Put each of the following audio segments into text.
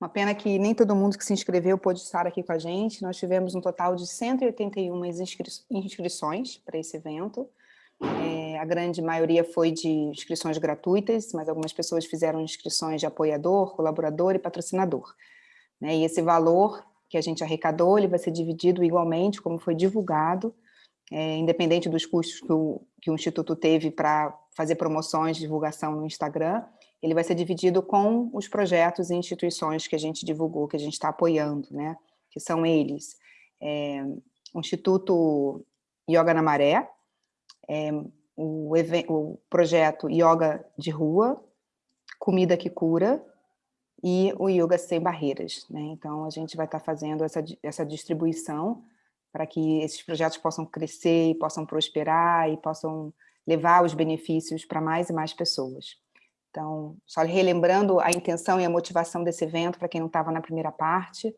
Uma pena que nem todo mundo que se inscreveu pôde estar aqui com a gente. Nós tivemos um total de 181 inscri inscrições para esse evento. É, a grande maioria foi de inscrições gratuitas, mas algumas pessoas fizeram inscrições de apoiador, colaborador e patrocinador. Né? E esse valor que a gente arrecadou, ele vai ser dividido igualmente, como foi divulgado, é, independente dos custos que o, que o Instituto teve para fazer promoções divulgação no Instagram, ele vai ser dividido com os projetos e instituições que a gente divulgou, que a gente está apoiando, né? que são eles, é, o Instituto Yoga na Maré, é, o, o, projeto Yoga de Rua, Comida que Cura e o Yoga Sem Barreiras. Né? Então, a gente vai estar tá fazendo essa, essa distribuição para que esses projetos possam crescer possam prosperar e possam levar os benefícios para mais e mais pessoas. Então, só relembrando a intenção e a motivação desse evento, para quem não estava na primeira parte,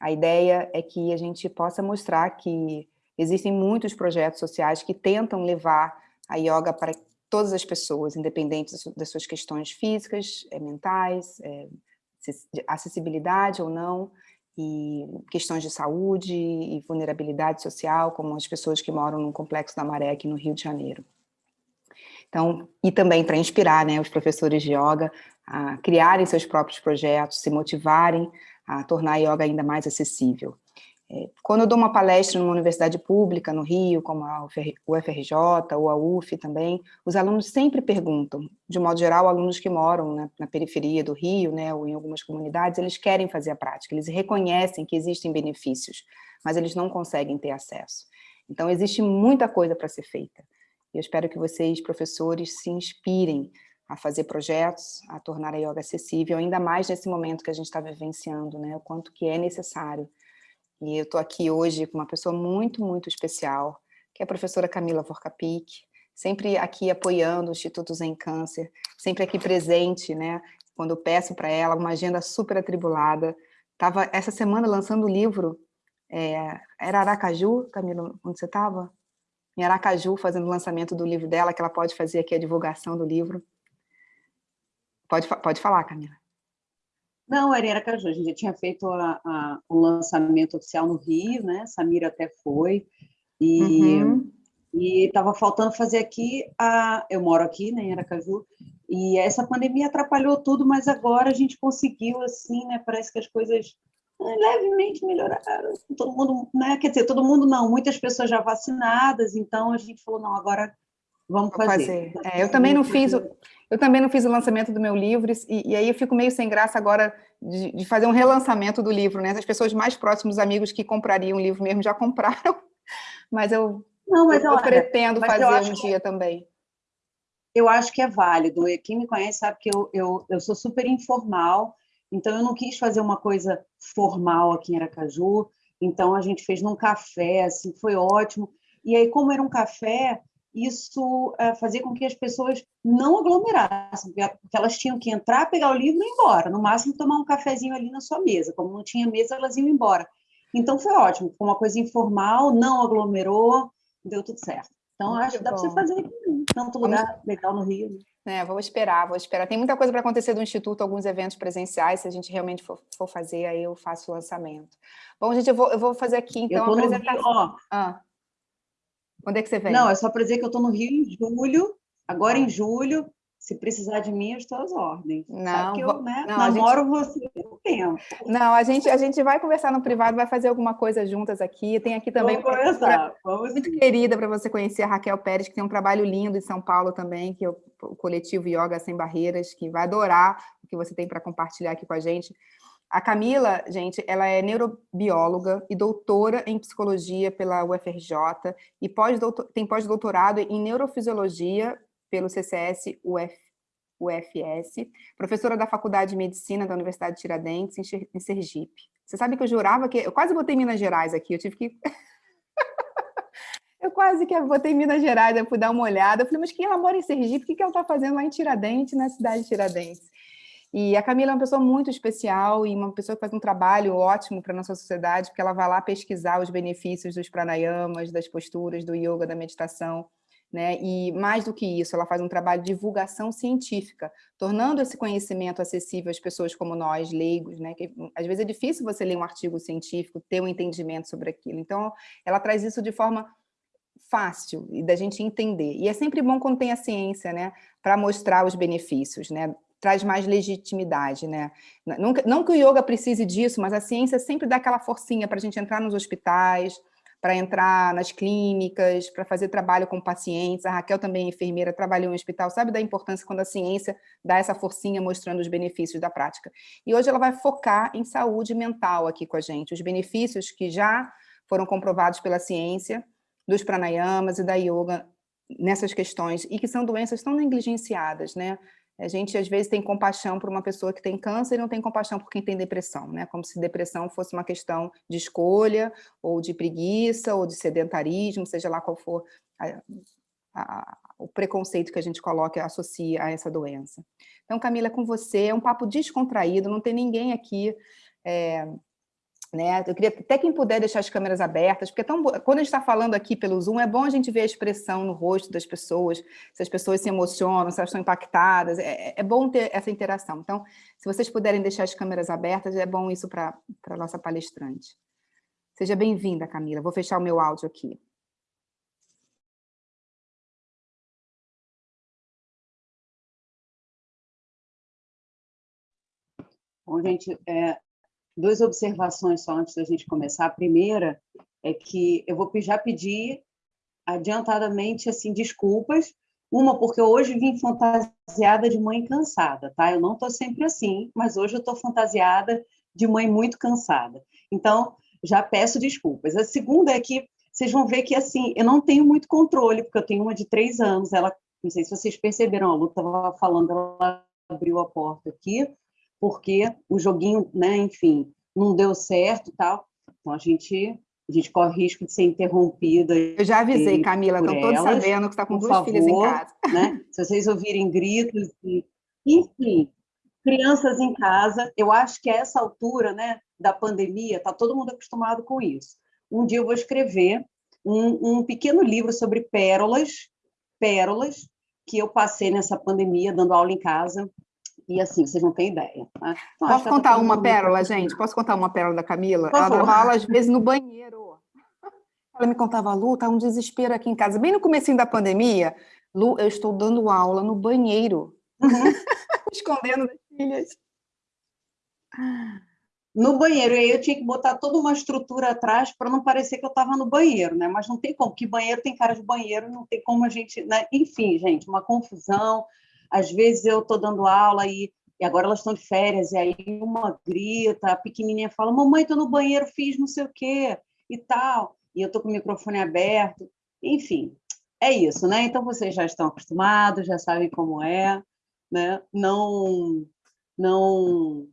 a ideia é que a gente possa mostrar que existem muitos projetos sociais que tentam levar a yoga para todas as pessoas, independente das suas questões físicas, eh, mentais, é, acessibilidade ou não, e questões de saúde e vulnerabilidade social, como as pessoas que moram no Complexo da Maré aqui no Rio de Janeiro. Então, e também para inspirar né, os professores de yoga a criarem seus próprios projetos, se motivarem a tornar a yoga ainda mais acessível. É, quando eu dou uma palestra numa universidade pública no Rio, como a UFRJ ou a UF também, os alunos sempre perguntam, de modo geral, alunos que moram na, na periferia do Rio, né, ou em algumas comunidades, eles querem fazer a prática, eles reconhecem que existem benefícios, mas eles não conseguem ter acesso. Então, existe muita coisa para ser feita. Eu espero que vocês, professores, se inspirem a fazer projetos, a tornar a yoga acessível, ainda mais nesse momento que a gente está vivenciando, né? o quanto que é necessário. E eu estou aqui hoje com uma pessoa muito, muito especial, que é a professora Camila Vorkapik, sempre aqui apoiando o Instituto Zen Câncer, sempre aqui presente, né? quando eu peço para ela, uma agenda super atribulada. Estava essa semana lançando o livro, é, era Aracaju, Camila, onde você estava? Em Aracaju, fazendo o lançamento do livro dela, que ela pode fazer aqui a divulgação do livro. Pode, pode falar, Camila. Não, era em Aracaju, a gente já tinha feito a, a, o lançamento oficial no Rio, né? Samira até foi, e uhum. estava faltando fazer aqui, a, eu moro aqui, né, em Aracaju, e essa pandemia atrapalhou tudo, mas agora a gente conseguiu, assim, né, parece que as coisas levemente melhoraram. Todo mundo, né? Quer dizer, todo mundo não, muitas pessoas já vacinadas, então a gente falou, não, agora vamos fazer. fazer. É, eu também não fiz o, eu também não fiz o lançamento do meu livro, e, e aí eu fico meio sem graça agora de, de, fazer um relançamento do livro, né? As pessoas mais próximas, amigos que comprariam o livro mesmo, já compraram, mas eu, não, mas eu, eu pretendo fazer um dia que... também eu acho que é válido. Quem me conhece sabe que eu, eu, eu sou super informal, então, eu não quis fazer uma coisa formal aqui em Aracaju, então a gente fez num café, assim, foi ótimo. E aí, como era um café, isso é, fazia com que as pessoas não aglomerassem, porque elas tinham que entrar, pegar o livro e ir embora, no máximo tomar um cafezinho ali na sua mesa. Como não tinha mesa, elas iam embora. Então, foi ótimo, foi uma coisa informal, não aglomerou, deu tudo certo. Então, Muito acho que dá para você fazer aqui, tanto lugar Vamos... legal no Rio. Né? É, vou esperar, vou esperar. Tem muita coisa para acontecer do Instituto, alguns eventos presenciais, se a gente realmente for, for, fazer, aí eu faço o lançamento. Bom, gente, eu vou, eu vou fazer aqui, então, a apresentação. Rio. Ah. Onde é que você vem? Não, é só para dizer que eu estou no Rio em julho, agora em julho, se precisar de mim, eu estou às ordens. Não, eu, né, não namoro gente... você um tempo. Não, a gente, a gente vai conversar no privado, vai fazer alguma coisa juntas aqui. Tem aqui também Vamos conversar. Vamos muito sim. querida para você conhecer a Raquel Pérez, que tem um trabalho lindo em São Paulo também, que é o, o coletivo Yoga Sem Barreiras, que vai adorar o que você tem para compartilhar aqui com a gente. A Camila, gente, ela é neurobióloga e doutora em psicologia pela UFRJ e pós tem pós-doutorado em neurofisiologia pelo CCS UF, UFS, professora da Faculdade de Medicina da Universidade de Tiradentes, em Sergipe. Você sabe que eu jurava que... Eu quase botei Minas Gerais aqui, eu tive que... eu quase que botei Minas Gerais, eu fui dar uma olhada, eu falei, mas quem ela mora em Sergipe, o que ela está fazendo lá em Tiradentes, na cidade de Tiradentes? E a Camila é uma pessoa muito especial e uma pessoa que faz um trabalho ótimo para a nossa sociedade, porque ela vai lá pesquisar os benefícios dos pranayamas, das posturas, do yoga, da meditação, né? E mais do que isso, ela faz um trabalho de divulgação científica, tornando esse conhecimento acessível às pessoas como nós, leigos, né? Que às vezes é difícil você ler um artigo científico, ter um entendimento sobre aquilo. Então, ela traz isso de forma fácil e da gente entender. E é sempre bom quando tem a ciência, né? Para mostrar os benefícios, né? Traz mais legitimidade, né? Não, não que o yoga precise disso, mas a ciência sempre dá aquela forcinha para a gente entrar nos hospitais, para entrar nas clínicas, para fazer trabalho com pacientes. A Raquel também é enfermeira, trabalhou em hospital, sabe da importância quando a ciência dá essa forcinha mostrando os benefícios da prática. E hoje ela vai focar em saúde mental aqui com a gente, os benefícios que já foram comprovados pela ciência, dos pranayamas e da yoga nessas questões, e que são doenças tão negligenciadas, né? A gente, às vezes, tem compaixão por uma pessoa que tem câncer e não tem compaixão por quem tem depressão, né? Como se depressão fosse uma questão de escolha, ou de preguiça, ou de sedentarismo, seja lá qual for a, a, o preconceito que a gente coloca associa a essa doença. Então, Camila, é com você, é um papo descontraído, não tem ninguém aqui... É, né? Eu queria até quem puder deixar as câmeras abertas, porque é tão, quando a gente está falando aqui pelo Zoom, é bom a gente ver a expressão no rosto das pessoas, se as pessoas se emocionam, se elas estão impactadas, é, é bom ter essa interação. Então, se vocês puderem deixar as câmeras abertas, é bom isso para a nossa palestrante. Seja bem-vinda, Camila. Vou fechar o meu áudio aqui. Bom, gente, é, duas observações só antes da gente começar. A primeira é que eu vou já pedir adiantadamente assim desculpas. Uma, porque hoje vim fantasiada de mãe cansada, tá? Eu não estou sempre assim, mas hoje eu estou fantasiada de mãe muito cansada. Então, já peço desculpas. A segunda é que vocês vão ver que, assim, eu não tenho muito controle, porque eu tenho uma de três anos, ela, não sei se vocês perceberam, a Lu estava falando, ela abriu a porta aqui, porque o joguinho, né, enfim, não deu certo tal. Então, a gente, a gente corre risco de ser interrompida. Eu já avisei, Camila, estão todos sabendo que está com duas filhas em casa. Né? Se vocês ouvirem gritos, e... enfim, crianças em casa, eu acho que a essa altura né, da pandemia, está todo mundo acostumado com isso. Um dia eu vou escrever um, um pequeno livro sobre pérolas, pérolas, que eu passei nessa pandemia, dando aula em casa, e assim, vocês não têm ideia. Né? Então, Posso contar uma pérola, gente? Posso contar uma pérola da Camila? Ela dava aula, às vezes, no banheiro. Ela me contava, Lu, tá um desespero aqui em casa. Bem no começo da pandemia, Lu, eu estou dando aula no banheiro. Uhum. Escondendo das filhas. No banheiro, e aí eu tinha que botar toda uma estrutura atrás para não parecer que eu estava no banheiro, né? Mas não tem como, que banheiro tem cara de banheiro, não tem como a gente... Né? Enfim, gente, uma confusão às vezes eu estou dando aula e, e agora elas estão de férias, e aí uma grita, a pequenininha fala, mamãe, estou no banheiro, fiz não sei o quê, e tal, e eu estou com o microfone aberto, enfim, é isso, né? Então, vocês já estão acostumados, já sabem como é, né? Não, não,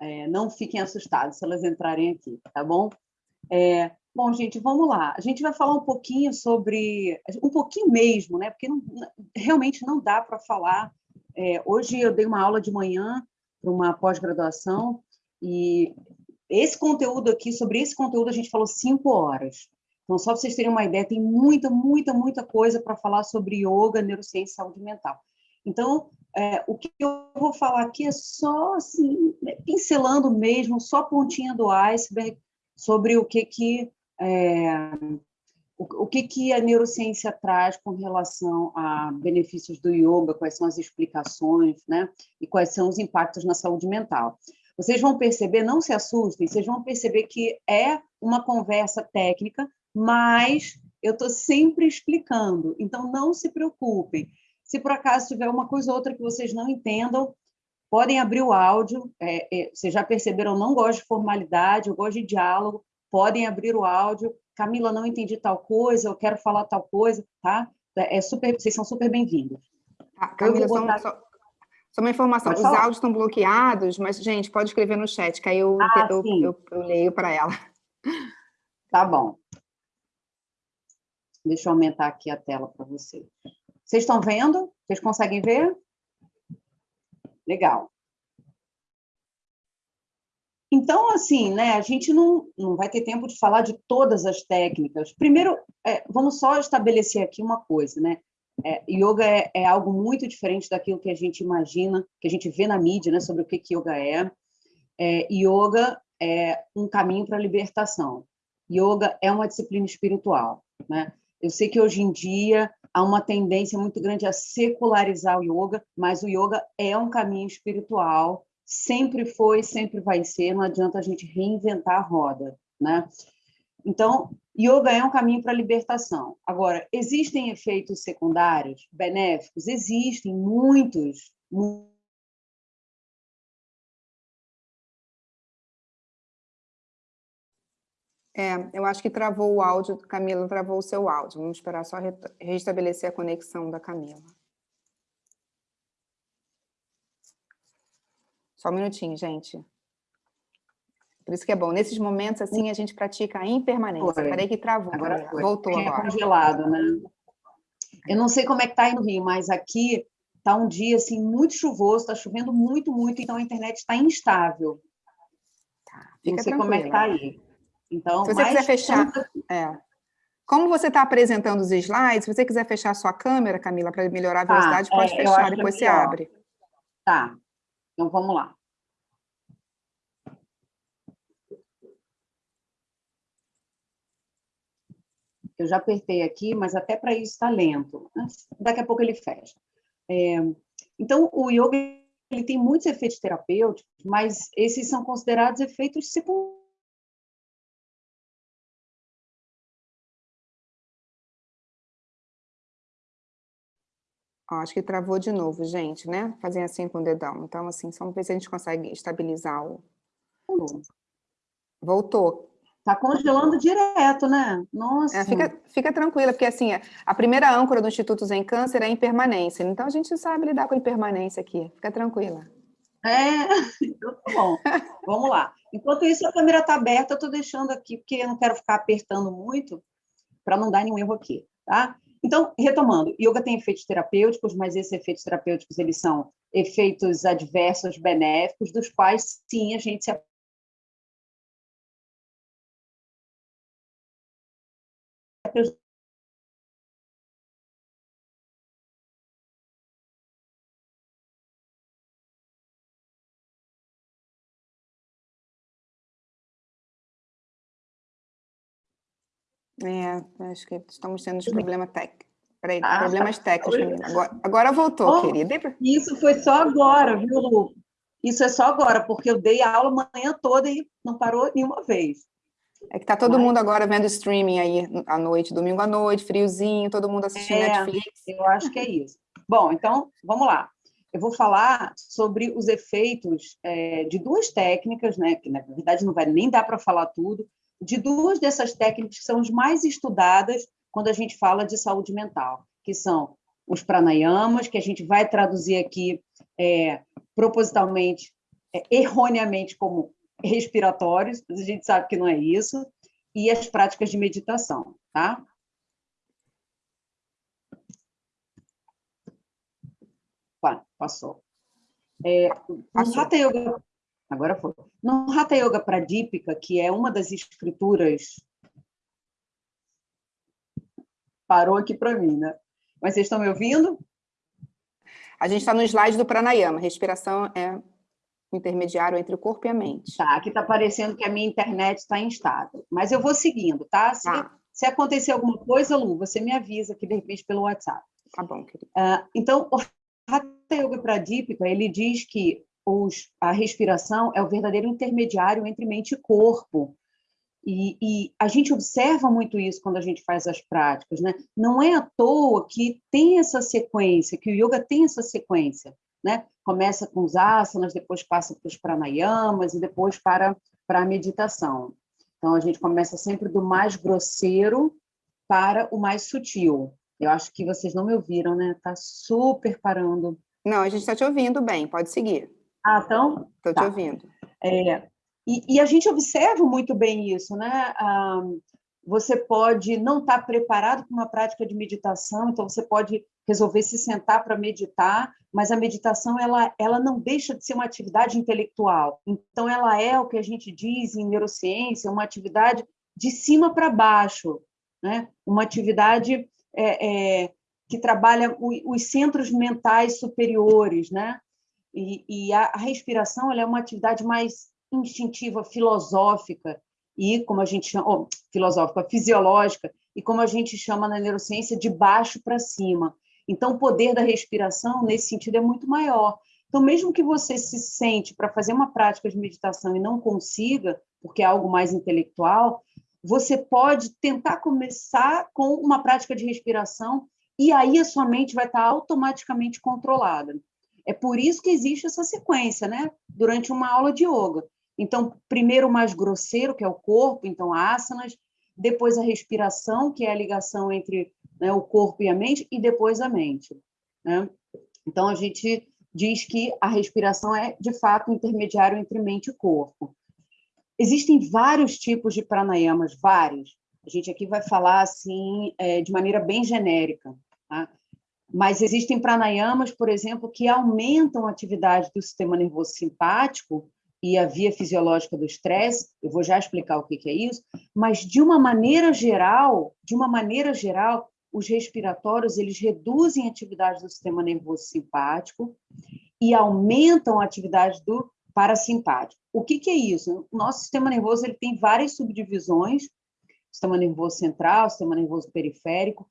é, não fiquem assustados se elas entrarem aqui, tá bom? É, Bom, gente, vamos lá. A gente vai falar um pouquinho sobre, um pouquinho mesmo, né? Porque não, realmente não dá para falar. É, hoje eu dei uma aula de manhã para uma pós-graduação e esse conteúdo aqui, sobre esse conteúdo, a gente falou cinco horas. Então, só para vocês terem uma ideia, tem muita, muita, muita coisa para falar sobre yoga, neurociência e saúde mental. Então, é, o que eu vou falar aqui é só, assim, pincelando mesmo, só pontinha do iceberg sobre o que, que é, o, o que, que a neurociência traz com relação a benefícios do yoga, quais são as explicações, né? E quais são os impactos na saúde mental. Vocês vão perceber, não se assustem, vocês vão perceber que é uma conversa técnica, mas eu estou sempre explicando, então não se preocupem. Se por acaso tiver uma coisa ou outra que vocês não entendam, podem abrir o áudio. É, é, vocês já perceberam, eu não gosto de formalidade, eu gosto de diálogo podem abrir o áudio. Camila, não entendi tal coisa, eu quero falar tal coisa, tá? É super, vocês são super bem-vindos. Tá, Camila, botar... só, só, uma informação, os áudios estão bloqueados, mas, gente, pode escrever no chat, que aí eu, ah, eu, eu, eu leio para ela. Tá bom. Deixa eu aumentar aqui a tela para vocês. Vocês estão vendo? Vocês conseguem ver? Legal. Então, assim, né, a gente não, não vai ter tempo de falar de todas as técnicas. Primeiro, é, vamos só estabelecer aqui uma coisa, né? É, yoga é, é, algo muito diferente daquilo que a gente imagina, que a gente vê na mídia, né, sobre o que, que yoga é. é yoga é um caminho para a libertação. Yoga é uma disciplina espiritual, né? Eu sei que hoje em dia há uma tendência muito grande a secularizar o yoga, mas o yoga é um caminho espiritual sempre foi, sempre vai ser, não adianta a gente reinventar a roda, né? Então, yoga é um caminho para a libertação. Agora, existem efeitos secundários benéficos? Existem muitos, muitos É, eu acho que travou o áudio, Camila travou o seu áudio. Vamos esperar só restabelecer a conexão da Camila. Só um minutinho, gente. Por isso que é bom. Nesses momentos, assim, a gente pratica a impermanência. Foi. Peraí que travou. Agora foi. Voltou Tinha agora. congelado, né? Eu não sei como é que tá aí no Rio, mas aqui tá um dia, assim, muito chuvoso, está chovendo muito, muito, então a internet está instável. Tá, não sei como é que tá aí. Então, Se você quiser fechar... É. Como você está apresentando os slides, se você quiser fechar a sua câmera, Camila, para melhorar a tá, velocidade, pode é, fechar, depois você abre. Tá, então vamos lá. Eu já apertei aqui, mas até para isso está lento. Daqui a pouco ele fecha. É, então, o yoga ele tem muitos efeitos terapêuticos, mas esses são considerados efeitos secundários. Acho que travou de novo, gente, né? Fazer assim com o dedão. Então, assim, só ver se a gente consegue estabilizar o... Voltou. Tá congelando direto, né? Nossa. É, fica, fica tranquila, porque assim, a primeira âncora do Instituto Zen Câncer é a impermanência. Então a gente sabe lidar com a impermanência aqui. Fica tranquila. É, então tá bom. Vamos lá. Enquanto isso, a câmera está aberta, eu estou deixando aqui, porque eu não quero ficar apertando muito, para não dar nenhum erro aqui, tá? Então, retomando, yoga tem efeitos terapêuticos, mas esses efeitos terapêuticos, eles são efeitos adversos benéficos, dos quais, sim, a gente se É, acho que estamos tendo uns problemas técnicos. Peraí, ah, problemas técnicos, Agora, agora voltou, oh, querida. Isso foi só agora, viu, Lu? Isso é só agora, porque eu dei aula manhã toda e não parou nenhuma vez. É que tá todo Mas... mundo agora vendo streaming aí à noite, domingo à noite, friozinho, todo mundo assistindo é, Netflix. Eu acho que é isso. Bom, então, vamos lá. Eu vou falar sobre os efeitos é, de duas técnicas, né, que na verdade não vai nem dar para falar tudo, de duas dessas técnicas que são as mais estudadas quando a gente fala de saúde mental, que são os pranayamas, que a gente vai traduzir aqui é, propositalmente, é, erroneamente, como respiratórios, mas a gente sabe que não é isso, e as práticas de meditação, tá? passou. É, passou. Hatha Yoga Agora foi. No Hatha Yoga Pradipika, que é uma das escrituras... Parou aqui para mim, né? Mas vocês estão me ouvindo? A gente está no slide do pranayama. Respiração é intermediário entre o corpo e a mente. Tá, aqui está parecendo que a minha internet está instável. Mas eu vou seguindo, tá? Se, tá. se acontecer alguma coisa, Lu, você me avisa aqui, de repente, pelo WhatsApp. Tá bom, querido. Uh, então, o Hatha Yoga Pradipika, ele diz que os, a respiração é o verdadeiro intermediário entre mente e corpo. E, e, a gente observa muito isso quando a gente faz as práticas, né? Não é à toa que tem essa sequência, que o yoga tem essa sequência, né? Começa com os asanas, depois passa para os pranayamas e depois para, para a meditação. Então, a gente começa sempre do mais grosseiro para o mais sutil. Eu acho que vocês não me ouviram, né? Tá super parando. Não, a gente está te ouvindo bem, pode seguir. Ah, então? Estou tá. te ouvindo. É, e, e, a gente observa muito bem isso, né? Ah, você pode não estar preparado para uma prática de meditação, então você pode resolver se sentar para meditar, mas a meditação ela, ela não deixa de ser uma atividade intelectual. Então ela é o que a gente diz em neurociência, uma atividade de cima para baixo, né? Uma atividade é, é, que trabalha os centros mentais superiores, né? E, e a, a respiração ela é uma atividade mais instintiva, filosófica, e como a gente chama, oh, filosófica, fisiológica, e como a gente chama na neurociência, de baixo para cima. Então, o poder da respiração, nesse sentido, é muito maior. Então, mesmo que você se sente para fazer uma prática de meditação e não consiga, porque é algo mais intelectual, você pode tentar começar com uma prática de respiração e aí a sua mente vai estar automaticamente controlada. É por isso que existe essa sequência, né? Durante uma aula de yoga. Então, primeiro o mais grosseiro, que é o corpo, então asanas, depois a respiração, que é a ligação entre né, o corpo e a mente, e depois a mente. Né? Então, a gente diz que a respiração é, de fato, o intermediário entre mente e corpo. Existem vários tipos de pranayamas, vários. A gente aqui vai falar assim é, de maneira bem genérica. Tá? Mas existem pranayamas, por exemplo, que aumentam a atividade do sistema nervoso simpático e a via fisiológica do estresse, eu vou já explicar o que é isso, mas de uma maneira geral, de uma maneira geral, os respiratórios eles reduzem a atividade do sistema nervoso simpático e aumentam a atividade do parasimpático. O que, que é isso? O nosso sistema nervoso ele tem várias subdivisões, sistema nervoso central, sistema nervoso periférico,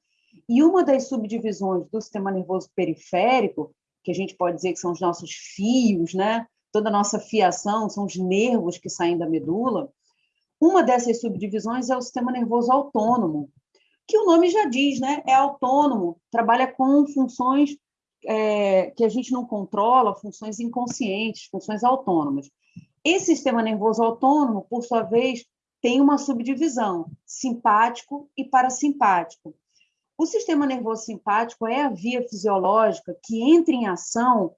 e uma das subdivisões do sistema nervoso periférico, que a gente pode dizer que são os nossos fios, né? Toda a nossa fiação, são os nervos que saem da medula, uma dessas subdivisões é o sistema nervoso autônomo, que o nome já diz, né? É autônomo, trabalha com funções é, que a gente não controla, funções inconscientes, funções autônomas. Esse sistema nervoso autônomo, por sua vez, tem uma subdivisão, simpático e parasimpático. O sistema nervoso simpático é a via fisiológica que entra em ação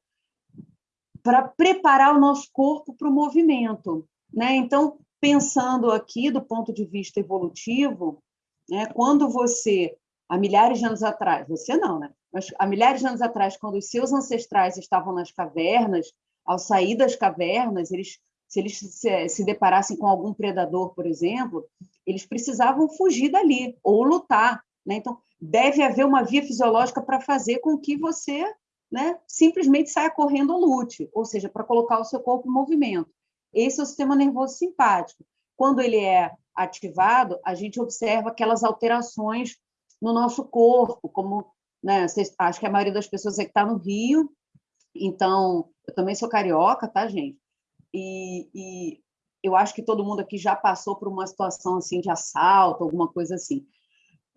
para preparar o nosso corpo para o movimento. Né? Então, pensando aqui do ponto de vista evolutivo, né, quando você, há milhares de anos atrás, você não, né? mas há milhares de anos atrás, quando os seus ancestrais estavam nas cavernas, ao sair das cavernas, eles, se eles se, se deparassem com algum predador, por exemplo, eles precisavam fugir dali ou lutar. Né? Então, deve haver uma via fisiológica para fazer com que você né, simplesmente saia correndo ou lute, ou seja, para colocar o seu corpo em movimento. Esse é o sistema nervoso simpático. Quando ele é ativado, a gente observa aquelas alterações no nosso corpo, como, né, vocês, acho que a maioria das pessoas é que está no Rio, então, eu também sou carioca, tá, gente? E, e eu acho que todo mundo aqui já passou por uma situação assim de assalto, alguma coisa assim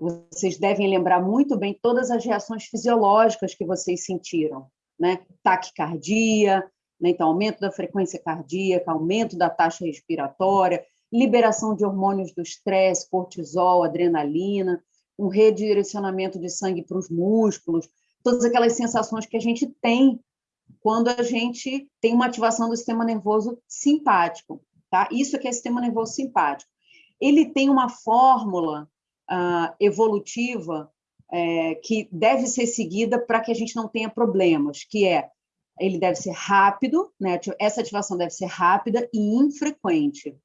vocês devem lembrar muito bem todas as reações fisiológicas que vocês sentiram, né? Taquicardia, né? então aumento da frequência cardíaca, aumento da taxa respiratória, liberação de hormônios do estresse, cortisol, adrenalina, um redirecionamento de sangue para os músculos, todas aquelas sensações que a gente tem quando a gente tem uma ativação do sistema nervoso simpático, tá? Isso aqui é sistema nervoso simpático. Ele tem uma fórmula uh, evolutiva é, que deve ser seguida para que a gente não tenha problemas, que é ele deve ser rápido, né? essa ativação deve ser rápida e infrequente.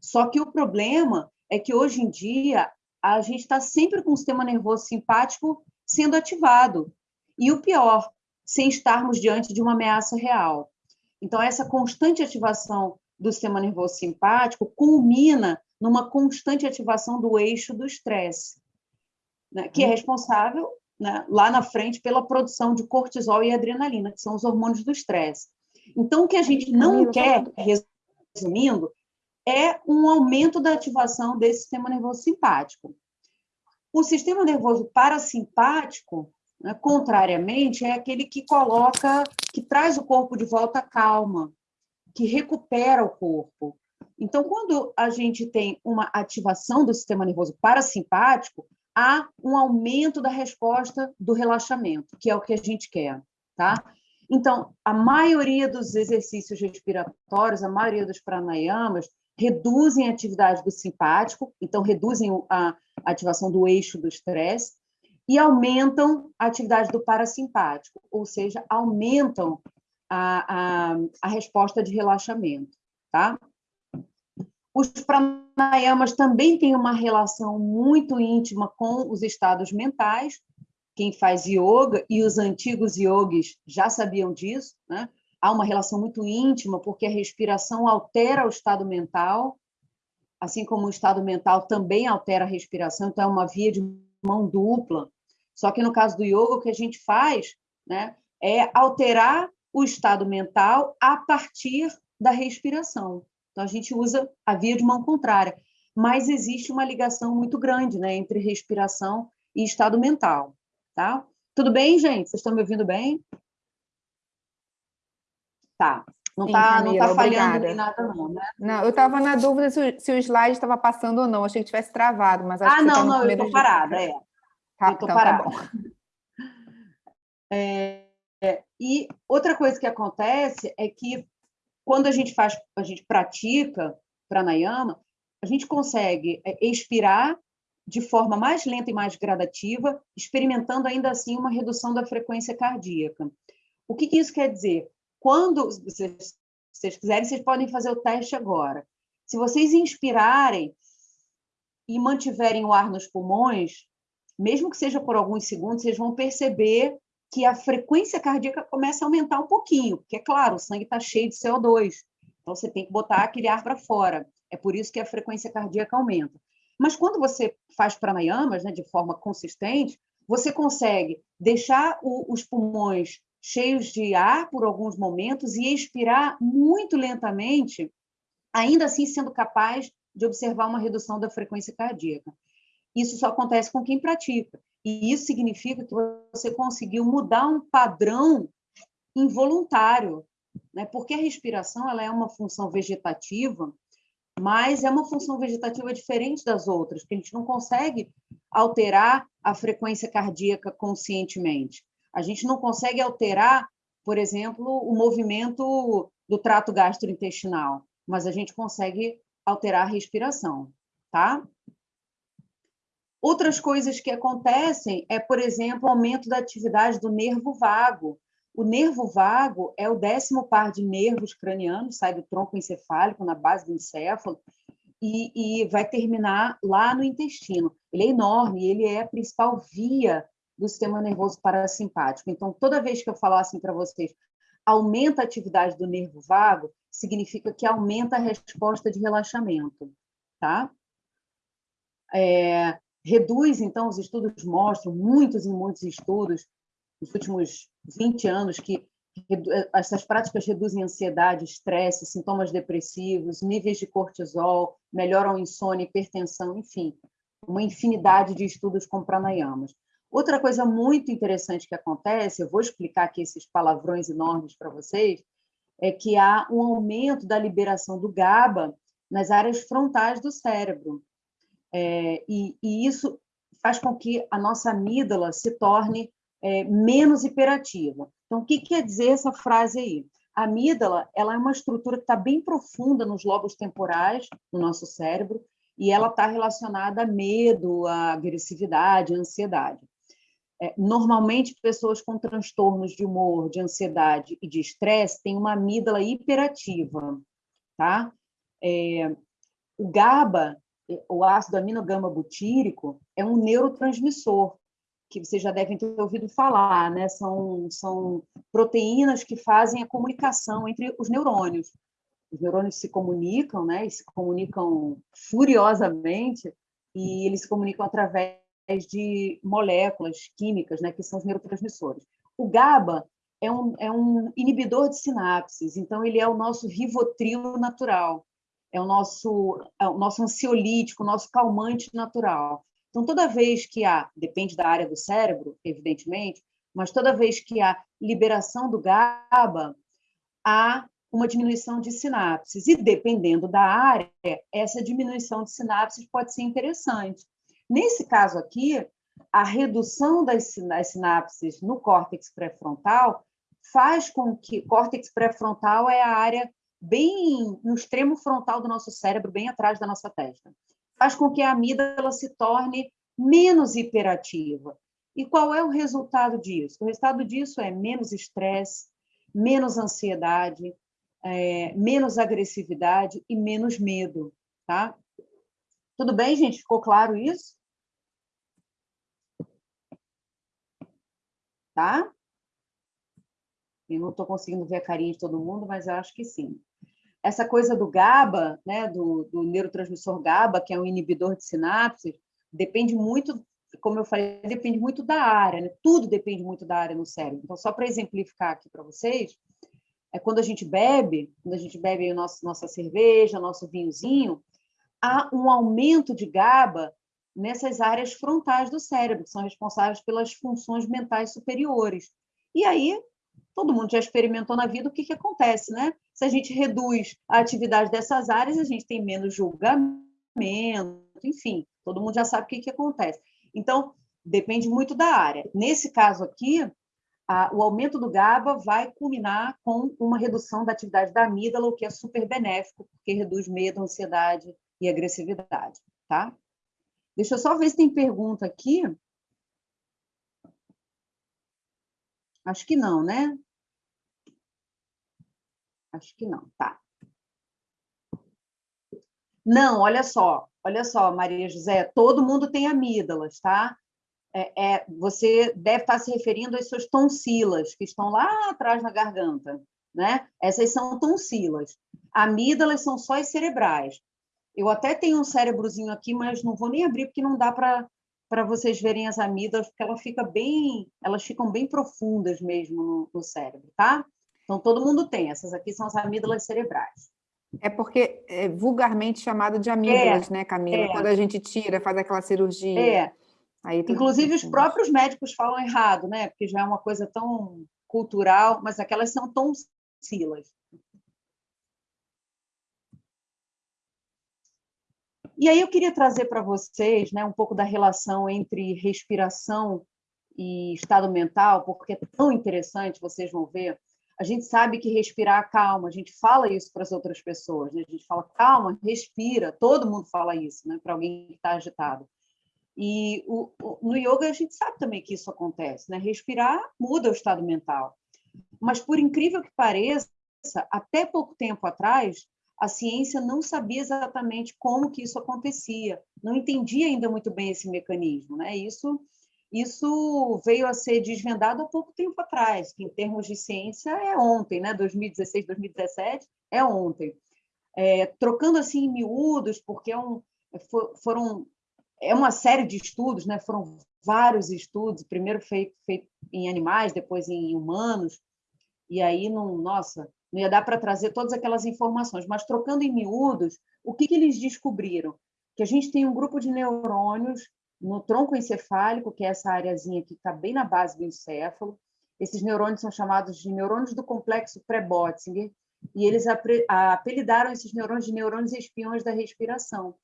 Só que o problema é que hoje em dia a gente está sempre com o sistema nervoso simpático sendo ativado. E o pior, sem estarmos diante de uma ameaça real. Então, essa constante ativação do sistema nervoso simpático culmina numa constante ativação do eixo do estresse, né, que é uhum. responsável né, lá na frente pela produção de cortisol e adrenalina, que são os hormônios do estresse. Então, o que a gente não quer, resumindo, é um aumento da ativação desse sistema nervoso simpático. O sistema nervoso parasimpático, né, contrariamente, é aquele que coloca, que traz o corpo de volta à calma, que recupera o corpo, então, quando a gente tem uma ativação do sistema nervoso parasimpático, há um aumento da resposta do relaxamento, que é o que a gente quer, tá? Então, a maioria dos exercícios respiratórios, a maioria dos pranayamas, reduzem a atividade do simpático, então reduzem a ativação do eixo do estresse, e aumentam a atividade do parasimpático, ou seja, aumentam a, a, a resposta de relaxamento. Tá? Os pranayamas também têm uma relação muito íntima com os estados mentais. Quem faz yoga, e os antigos yogis já sabiam disso, né? há uma relação muito íntima, porque a respiração altera o estado mental, assim como o estado mental também altera a respiração, então é uma via de mão dupla. Só que no caso do yoga, o que a gente faz né, é alterar o estado mental a partir da respiração. Então, a gente usa a via de mão contrária. Mas existe uma ligação muito grande né, entre respiração e estado mental. Tá? Tudo bem, gente? Vocês estão me ouvindo bem? Tá. Não está não tá falhando nem nada, não, né? Não, eu estava na dúvida se o, se o slide estava passando ou não. Achei que tivesse travado, mas acho ah, que não, tá não, eu estou parada, é. Tá, eu estou então, tá parada. Tá é, é, e outra coisa que acontece é que quando a gente faz, a gente pratica pranayama, a gente consegue é, expirar de forma mais lenta e mais gradativa, experimentando ainda assim uma redução da frequência cardíaca. O que, que isso quer dizer? Quando vocês, vocês quiserem, vocês podem fazer o teste agora. Se vocês inspirarem e mantiverem o ar nos pulmões, mesmo que seja por alguns segundos, vocês vão perceber que a frequência cardíaca começa a aumentar um pouquinho, porque, é claro, o sangue está cheio de CO2, então você tem que botar aquele ar para fora. É por isso que a frequência cardíaca aumenta. Mas quando você faz pranayamas né, de forma consistente, você consegue deixar o, os pulmões cheios de ar por alguns momentos e expirar muito lentamente, ainda assim sendo capaz de observar uma redução da frequência cardíaca. Isso só acontece com quem pratica. E isso significa que você conseguiu mudar um padrão involuntário, né? porque a respiração ela é uma função vegetativa, mas é uma função vegetativa diferente das outras, porque a gente não consegue alterar a frequência cardíaca conscientemente. A gente não consegue alterar, por exemplo, o movimento do trato gastrointestinal, mas a gente consegue alterar a respiração, tá? Outras coisas que acontecem é, por exemplo, o aumento da atividade do nervo vago. O nervo vago é o décimo par de nervos cranianos, sai do tronco encefálico, na base do encéfalo, e, e vai terminar lá no intestino. Ele é enorme, ele é a principal via do sistema nervoso parasimpático. Então, toda vez que eu falar assim para vocês, aumenta a atividade do nervo vago, significa que aumenta a resposta de relaxamento, tá? É, reduz, então, os estudos mostram, muitos e muitos estudos, nos últimos 20 anos, que essas práticas reduzem ansiedade, estresse, sintomas depressivos, níveis de cortisol, melhoram insônia, hipertensão, enfim, uma infinidade de estudos com pranayamas. Outra coisa muito interessante que acontece, eu vou explicar aqui esses palavrões enormes para vocês, é que há um aumento da liberação do GABA nas áreas frontais do cérebro. É, e, e, isso faz com que a nossa amígdala se torne é, menos hiperativa. Então, o que quer dizer essa frase aí? A amígdala ela é uma estrutura que está bem profunda nos lobos temporais do nosso cérebro e ela está relacionada a medo, a agressividade, a ansiedade. É, normalmente, pessoas com transtornos de humor, de ansiedade e de estresse têm uma amígdala hiperativa, tá? É, o GABA o ácido aminogama butírico é um neurotransmissor, que vocês já devem ter ouvido falar, né? São, são proteínas que fazem a comunicação entre os neurônios. Os neurônios se comunicam, né? E se comunicam furiosamente e eles se comunicam através de moléculas químicas, né? Que são os neurotransmissores. O GABA é um, é um inibidor de sinapses, então ele é o nosso rivotril natural é o nosso, é o nosso ansiolítico, o nosso calmante natural. Então, toda vez que há, depende da área do cérebro, evidentemente, mas toda vez que há liberação do GABA, há uma diminuição de sinapses. E, dependendo da área, essa diminuição de sinapses pode ser interessante. Nesse caso aqui, a redução das sinapses no córtex pré-frontal faz com que córtex pré-frontal é a área bem no extremo frontal do nosso cérebro, bem atrás da nossa testa. Faz com que a amígdala se torne menos hiperativa. E qual é o resultado disso? O resultado disso é menos estresse, menos ansiedade, é, menos agressividade e menos medo, tá? Tudo bem, gente? Ficou claro isso? Tá? Eu não estou conseguindo ver a carinha de todo mundo, mas eu acho que sim. Essa coisa do GABA, né, do, do neurotransmissor GABA, que é um inibidor de sinapses, depende muito, como eu falei, depende muito da área, né? tudo depende muito da área no cérebro. Então, só para exemplificar aqui para vocês, é quando a gente bebe, quando a gente bebe a nossa, nossa cerveja, nosso vinhozinho, há um aumento de GABA nessas áreas frontais do cérebro, que são responsáveis pelas funções mentais superiores. E aí, todo mundo já experimentou na vida o que, que acontece, né? Se a gente reduz a atividade dessas áreas, a gente tem menos julgamento, enfim, todo mundo já sabe o que, que acontece. Então, depende muito da área. Nesse caso aqui, a, o aumento do GABA vai culminar com uma redução da atividade da amígdala, o que é super benéfico, porque reduz medo, ansiedade e agressividade, tá? Deixa eu só ver se tem pergunta aqui. Acho que não, né? Acho que não, tá. Não, olha só, olha só, Maria José, todo mundo tem amígdalas, tá? É, é, você deve estar se referindo às suas tonsilas, que estão lá atrás na garganta, né? Essas são tonsilas. Amígdalas são só as cerebrais. Eu até tenho um cérebrozinho aqui, mas não vou nem abrir porque não dá para para vocês verem as amígdalas, porque ela fica bem, elas ficam bem profundas mesmo no, no cérebro, tá? Então todo mundo tem. Essas aqui são as amígdalas cerebrais. É porque é vulgarmente chamado de amígdalas, é, né, Camila? É. Quando a gente tira, faz aquela cirurgia. É. Aí Inclusive, os próprios médicos falam errado, né? Porque já é uma coisa tão cultural, mas aquelas são tonsilas. E aí eu queria trazer para vocês né, um pouco da relação entre respiração e estado mental, porque é tão interessante, vocês vão ver a gente sabe que respirar calma, a gente fala isso para as outras pessoas, né? a gente fala calma, respira, todo mundo fala isso né? para alguém que está agitado. E o, o, no yoga a gente sabe também que isso acontece, né? respirar muda o estado mental. Mas por incrível que pareça, até pouco tempo atrás, a ciência não sabia exatamente como que isso acontecia, não entendia ainda muito bem esse mecanismo, né? Isso isso veio a ser desvendado há pouco tempo atrás, que em termos de ciência é ontem, né? 2016, 2017 é ontem. É, trocando assim em miúdos, porque é um, é, foram é uma série de estudos, né? Foram vários estudos, primeiro feito, feito em animais, depois em humanos, e aí não, nossa, não ia dar para trazer todas aquelas informações, mas trocando em miúdos, o que, que eles descobriram? Que a gente tem um grupo de neurônios no tronco encefálico, que é essa areazinha que está bem na base do encéfalo. Esses neurônios são chamados de neurônios do complexo pré-Botzinger, e eles apelidaram esses neurônios de neurônios espiões da respiração,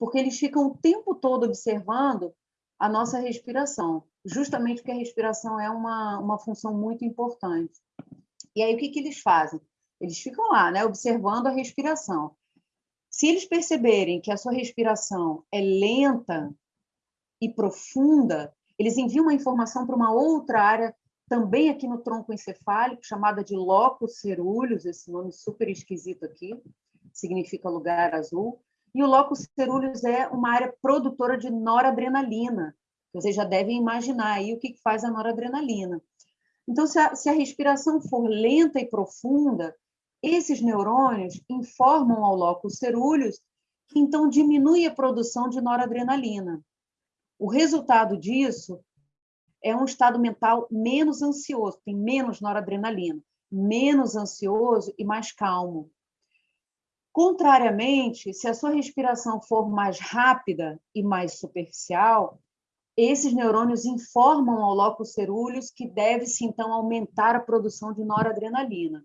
porque eles ficam o tempo todo observando a nossa respiração, justamente porque a respiração é uma, uma função muito importante. E aí, o que, que eles fazem? Eles ficam lá, né, observando a respiração. Se eles perceberem que a sua respiração é lenta, e profunda, eles enviam uma informação para uma outra área, também aqui no tronco encefálico, chamada de locus cerúleus, esse nome super esquisito aqui, significa lugar azul. E o locus cerúleus é uma área produtora de noradrenalina. Vocês já devem imaginar aí o que faz a noradrenalina. Então, se a, se a respiração for lenta e profunda, esses neurônios informam ao locus cerúleus que então diminui a produção de noradrenalina. O resultado disso é um estado mental menos ansioso, tem menos noradrenalina, menos ansioso e mais calmo. Contrariamente, se a sua respiração for mais rápida e mais superficial, esses neurônios informam ao locus cerúleus que deve-se, então, aumentar a produção de noradrenalina.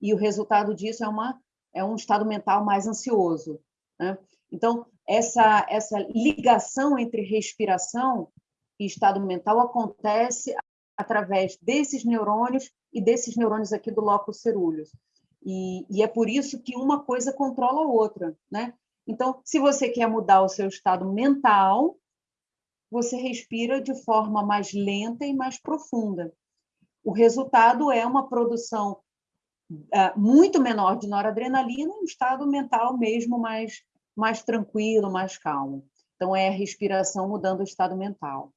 E o resultado disso é, uma, é um estado mental mais ansioso. Né? Então, essa, essa ligação entre respiração e estado mental acontece através desses neurônios e desses neurônios aqui do locus cerúleus. E, e, é por isso que uma coisa controla a outra, né? Então, se você quer mudar o seu estado mental, você respira de forma mais lenta e mais profunda. O resultado é uma produção muito menor de noradrenalina um estado mental mesmo mais, mais tranquilo, mais calmo. Então, é a respiração mudando o estado mental.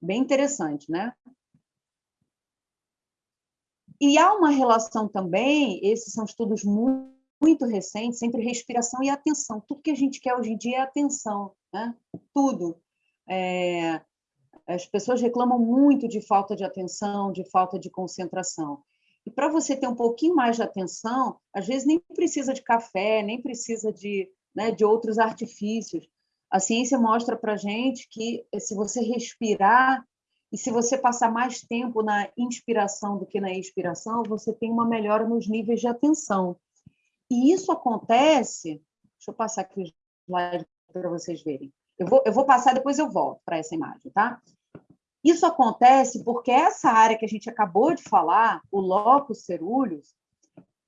Bem interessante, né? E há uma relação também, esses são estudos muito, muito recentes, entre respiração e atenção. Tudo que a gente quer hoje em dia é atenção, né? Tudo. É, as pessoas reclamam muito de falta de atenção, de falta de concentração. E para você ter um pouquinho mais de atenção, às vezes nem precisa de café, nem precisa de, né, de outros artifícios. A ciência mostra para gente que se você respirar e se você passar mais tempo na inspiração do que na expiração, você tem uma melhora nos níveis de atenção. E isso acontece. Deixa eu passar aqui o slide para vocês verem. Eu vou, eu vou passar, depois eu volto para essa imagem, tá? Isso acontece porque essa área que a gente acabou de falar, o locus cerúleus,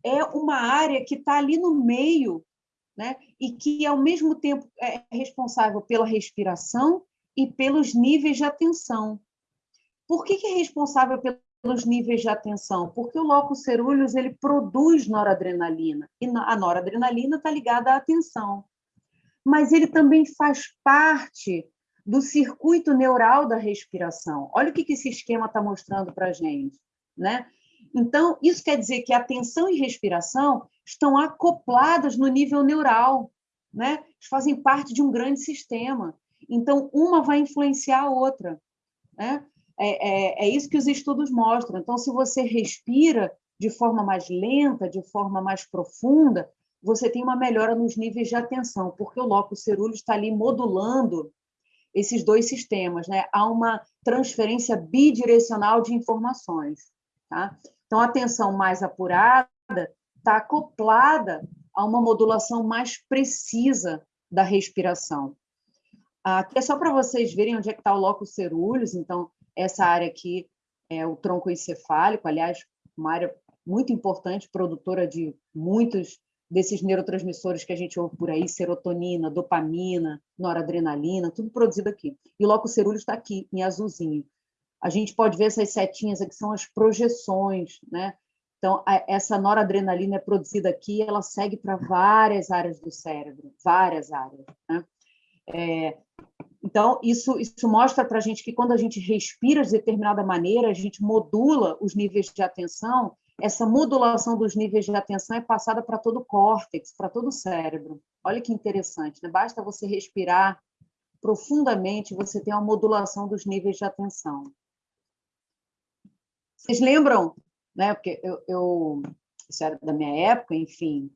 é uma área que está ali no meio, né? E que ao mesmo tempo é responsável pela respiração e pelos níveis de atenção. Por que, que é responsável pelos níveis de atenção? Porque o locus cerúleus ele produz noradrenalina, e a noradrenalina está ligada à atenção. Mas ele também faz parte do circuito neural da respiração. Olha o que esse esquema está mostrando para a gente. Né? Então, isso quer dizer que atenção e respiração estão acopladas no nível neural, né? fazem parte de um grande sistema. Então, uma vai influenciar a outra. Né? É, é, é isso que os estudos mostram. Então, se você respira de forma mais lenta, de forma mais profunda, você tem uma melhora nos níveis de atenção, porque o locus cerúleo está ali modulando esses dois sistemas, né? Há uma transferência bidirecional de informações, tá? Então, a atenção mais apurada está acoplada a uma modulação mais precisa da respiração. Aqui é só para vocês verem onde é que está o locus cerúleus, então, essa área aqui é o tronco encefálico, aliás, uma área muito importante, produtora de muitos desses neurotransmissores que a gente ouve por aí, serotonina, dopamina, noradrenalina, tudo produzido aqui. E o locus cerúleo está aqui, em azulzinho. A gente pode ver essas setinhas aqui, são as projeções, né? Então, essa noradrenalina é produzida aqui, ela segue para várias áreas do cérebro, várias áreas. Né? É, então, isso, isso mostra para a gente que quando a gente respira de determinada maneira, a gente modula os níveis de atenção, essa modulação dos níveis de atenção é passada para todo o córtex, para todo o cérebro. Olha que interessante, né? basta você respirar profundamente, você tem uma modulação dos níveis de atenção. Vocês lembram, né? Porque eu, eu isso era da minha época, enfim,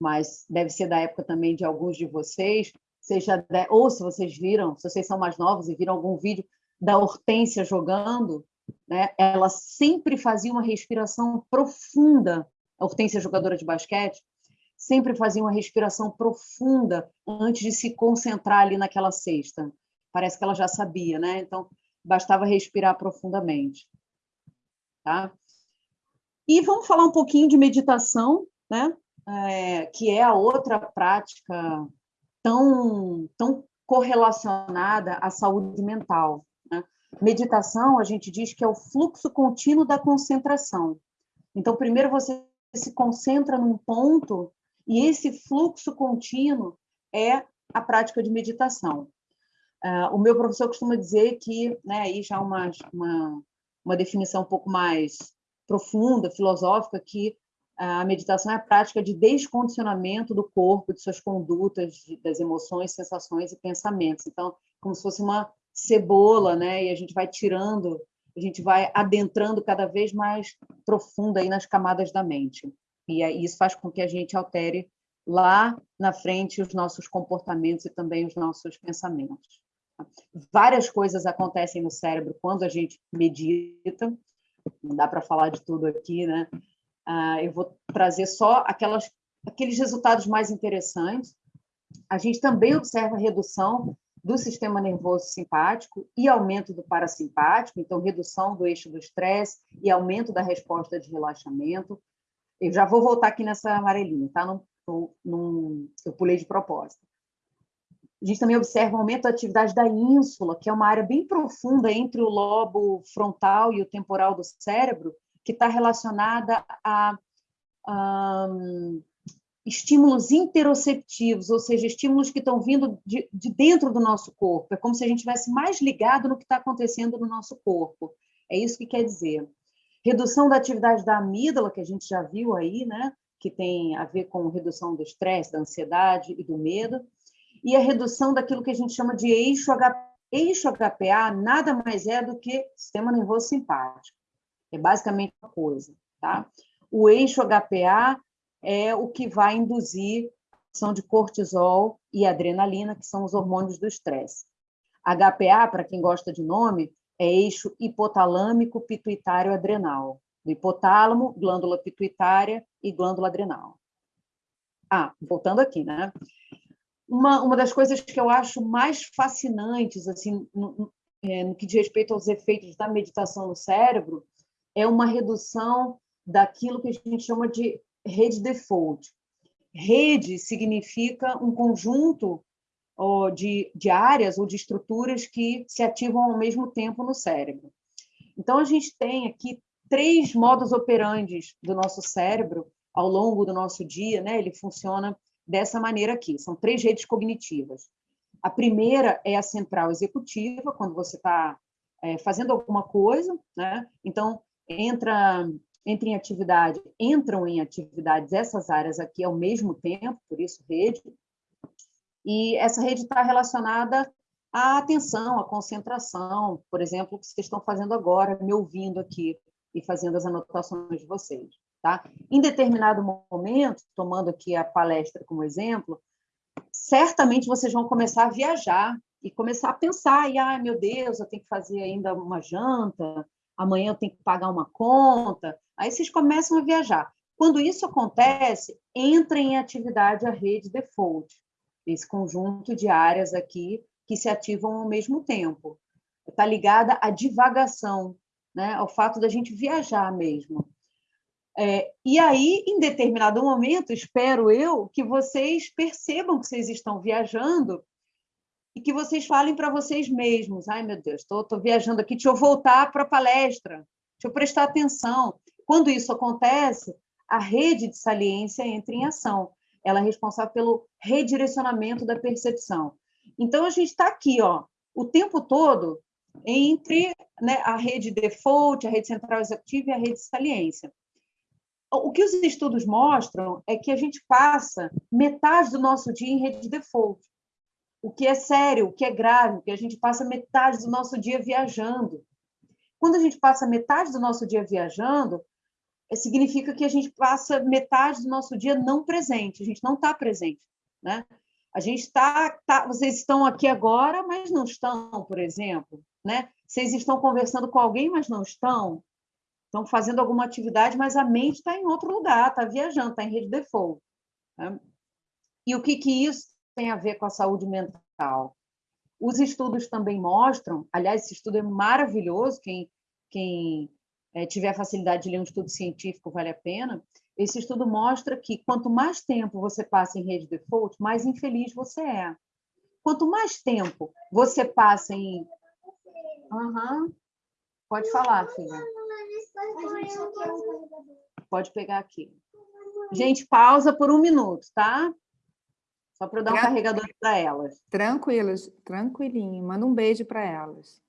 mas deve ser da época também de alguns de vocês seja ou se vocês viram, se vocês são mais novos e viram algum vídeo da Hortência jogando, né? Ela sempre fazia uma respiração profunda. A Hortência jogadora de basquete sempre fazia uma respiração profunda antes de se concentrar ali naquela cesta. Parece que ela já sabia, né? Então bastava respirar profundamente, tá? E vamos falar um pouquinho de meditação, né? É, que é a outra prática tão, tão correlacionada à saúde mental. Meditação, a gente diz que é o fluxo contínuo da concentração. Então, primeiro você se concentra num ponto e esse fluxo contínuo é a prática de meditação. Uh, o meu professor costuma dizer que, né, aí já uma, uma, uma definição um pouco mais profunda, filosófica, que a meditação é a prática de descondicionamento do corpo, de suas condutas, das emoções, sensações e pensamentos. Então, como se fosse uma cebola, né? E a gente vai tirando, a gente vai adentrando cada vez mais profunda aí nas camadas da mente. E isso faz com que a gente altere lá na frente os nossos comportamentos e também os nossos pensamentos. Várias coisas acontecem no cérebro quando a gente medita. Não dá para falar de tudo aqui, né? Uh, eu vou trazer só aquelas, aqueles resultados mais interessantes. A gente também observa redução do sistema nervoso simpático e aumento do parasimpático, então redução do eixo do estresse e aumento da resposta de relaxamento. Eu já vou voltar aqui nessa amarelinha, tá? Eu pulei de propósito. A gente também observa o aumento da atividade da ínsula, que é uma área bem profunda entre o lobo frontal e o temporal do cérebro, que está relacionada a, a estímulos interoceptivos, ou seja, estímulos que estão vindo de, de, dentro do nosso corpo. É como se a gente estivesse mais ligado no que está acontecendo no nosso corpo. É isso que quer dizer. Redução da atividade da amígdala, que a gente já viu aí, né? que tem a ver com redução do estresse, da ansiedade e do medo. E a redução daquilo que a gente chama de eixo HPA. Eixo HPA nada mais é do que sistema nervoso simpático. É basicamente uma coisa, tá? O eixo HPA é o que vai induzir a ação de cortisol e adrenalina, que são os hormônios do estresse. HPA, para quem gosta de nome, é eixo hipotalâmico pituitário adrenal. Hipotálamo, glândula pituitária e glândula adrenal. Ah, voltando aqui, né? Uma, uma das coisas que eu acho mais fascinantes, assim, no, é, no que diz respeito aos efeitos da meditação no cérebro, é uma redução daquilo que a gente chama de rede default. Rede significa um conjunto de, de áreas ou de estruturas que se ativam ao mesmo tempo no cérebro. Então, a gente tem aqui três modos operantes do nosso cérebro ao longo do nosso dia, né? ele funciona dessa maneira aqui, são três redes cognitivas. A primeira é a central executiva, quando você está é, fazendo alguma coisa, né? então entra entra em atividade, entram em atividades essas áreas aqui ao mesmo tempo, por isso rede, e essa rede está relacionada à atenção, à concentração, por exemplo, o que vocês estão fazendo agora, me ouvindo aqui e fazendo as anotações de vocês. Tá? Em determinado momento, tomando aqui a palestra como exemplo, certamente vocês vão começar a viajar e começar a pensar, e, ai, meu Deus, eu tenho que fazer ainda uma janta, amanhã eu tenho que pagar uma conta. Aí vocês começam a viajar. Quando isso acontece, entra em atividade a rede default, esse conjunto de áreas aqui que se ativam ao mesmo tempo. Está ligada à divagação, né? ao fato da gente viajar mesmo. É, e aí, em determinado momento, espero eu que vocês percebam que vocês estão viajando e que vocês falem para vocês mesmos: ai meu Deus, estou viajando aqui, deixa eu voltar para a palestra, deixa eu prestar atenção. Quando isso acontece, a rede de saliência entra em ação. Ela é responsável pelo redirecionamento da percepção. Então, a gente está aqui, ó, o tempo todo entre né, a rede default, a rede central executiva e a rede de saliência. O que os estudos mostram é que a gente passa metade do nosso dia em rede default o que é sério, o que é grave, que a gente passa metade do nosso dia viajando. Quando a gente passa metade do nosso dia viajando, é, significa que a gente passa metade do nosso dia não presente, a gente não está presente, né? A gente está, tá, vocês estão aqui agora, mas não estão, por exemplo, né? Vocês estão conversando com alguém, mas não estão. Estão fazendo alguma atividade, mas a mente está em outro lugar, está viajando, está em rede default. Né? E o que que isso tem a ver com a saúde mental. Os estudos também mostram, aliás, esse estudo é maravilhoso, quem, quem é, tiver facilidade de ler um estudo científico vale a pena. Esse estudo mostra que quanto mais tempo você passa em rede default, mais infeliz você é. Quanto mais tempo você passa em. Uhum. Pode falar, filha. Pode pegar aqui. Gente, pausa por um minuto, tá? Só para eu dar um carregador para elas. Tranquilas, tranquilinho. Manda um beijo para elas.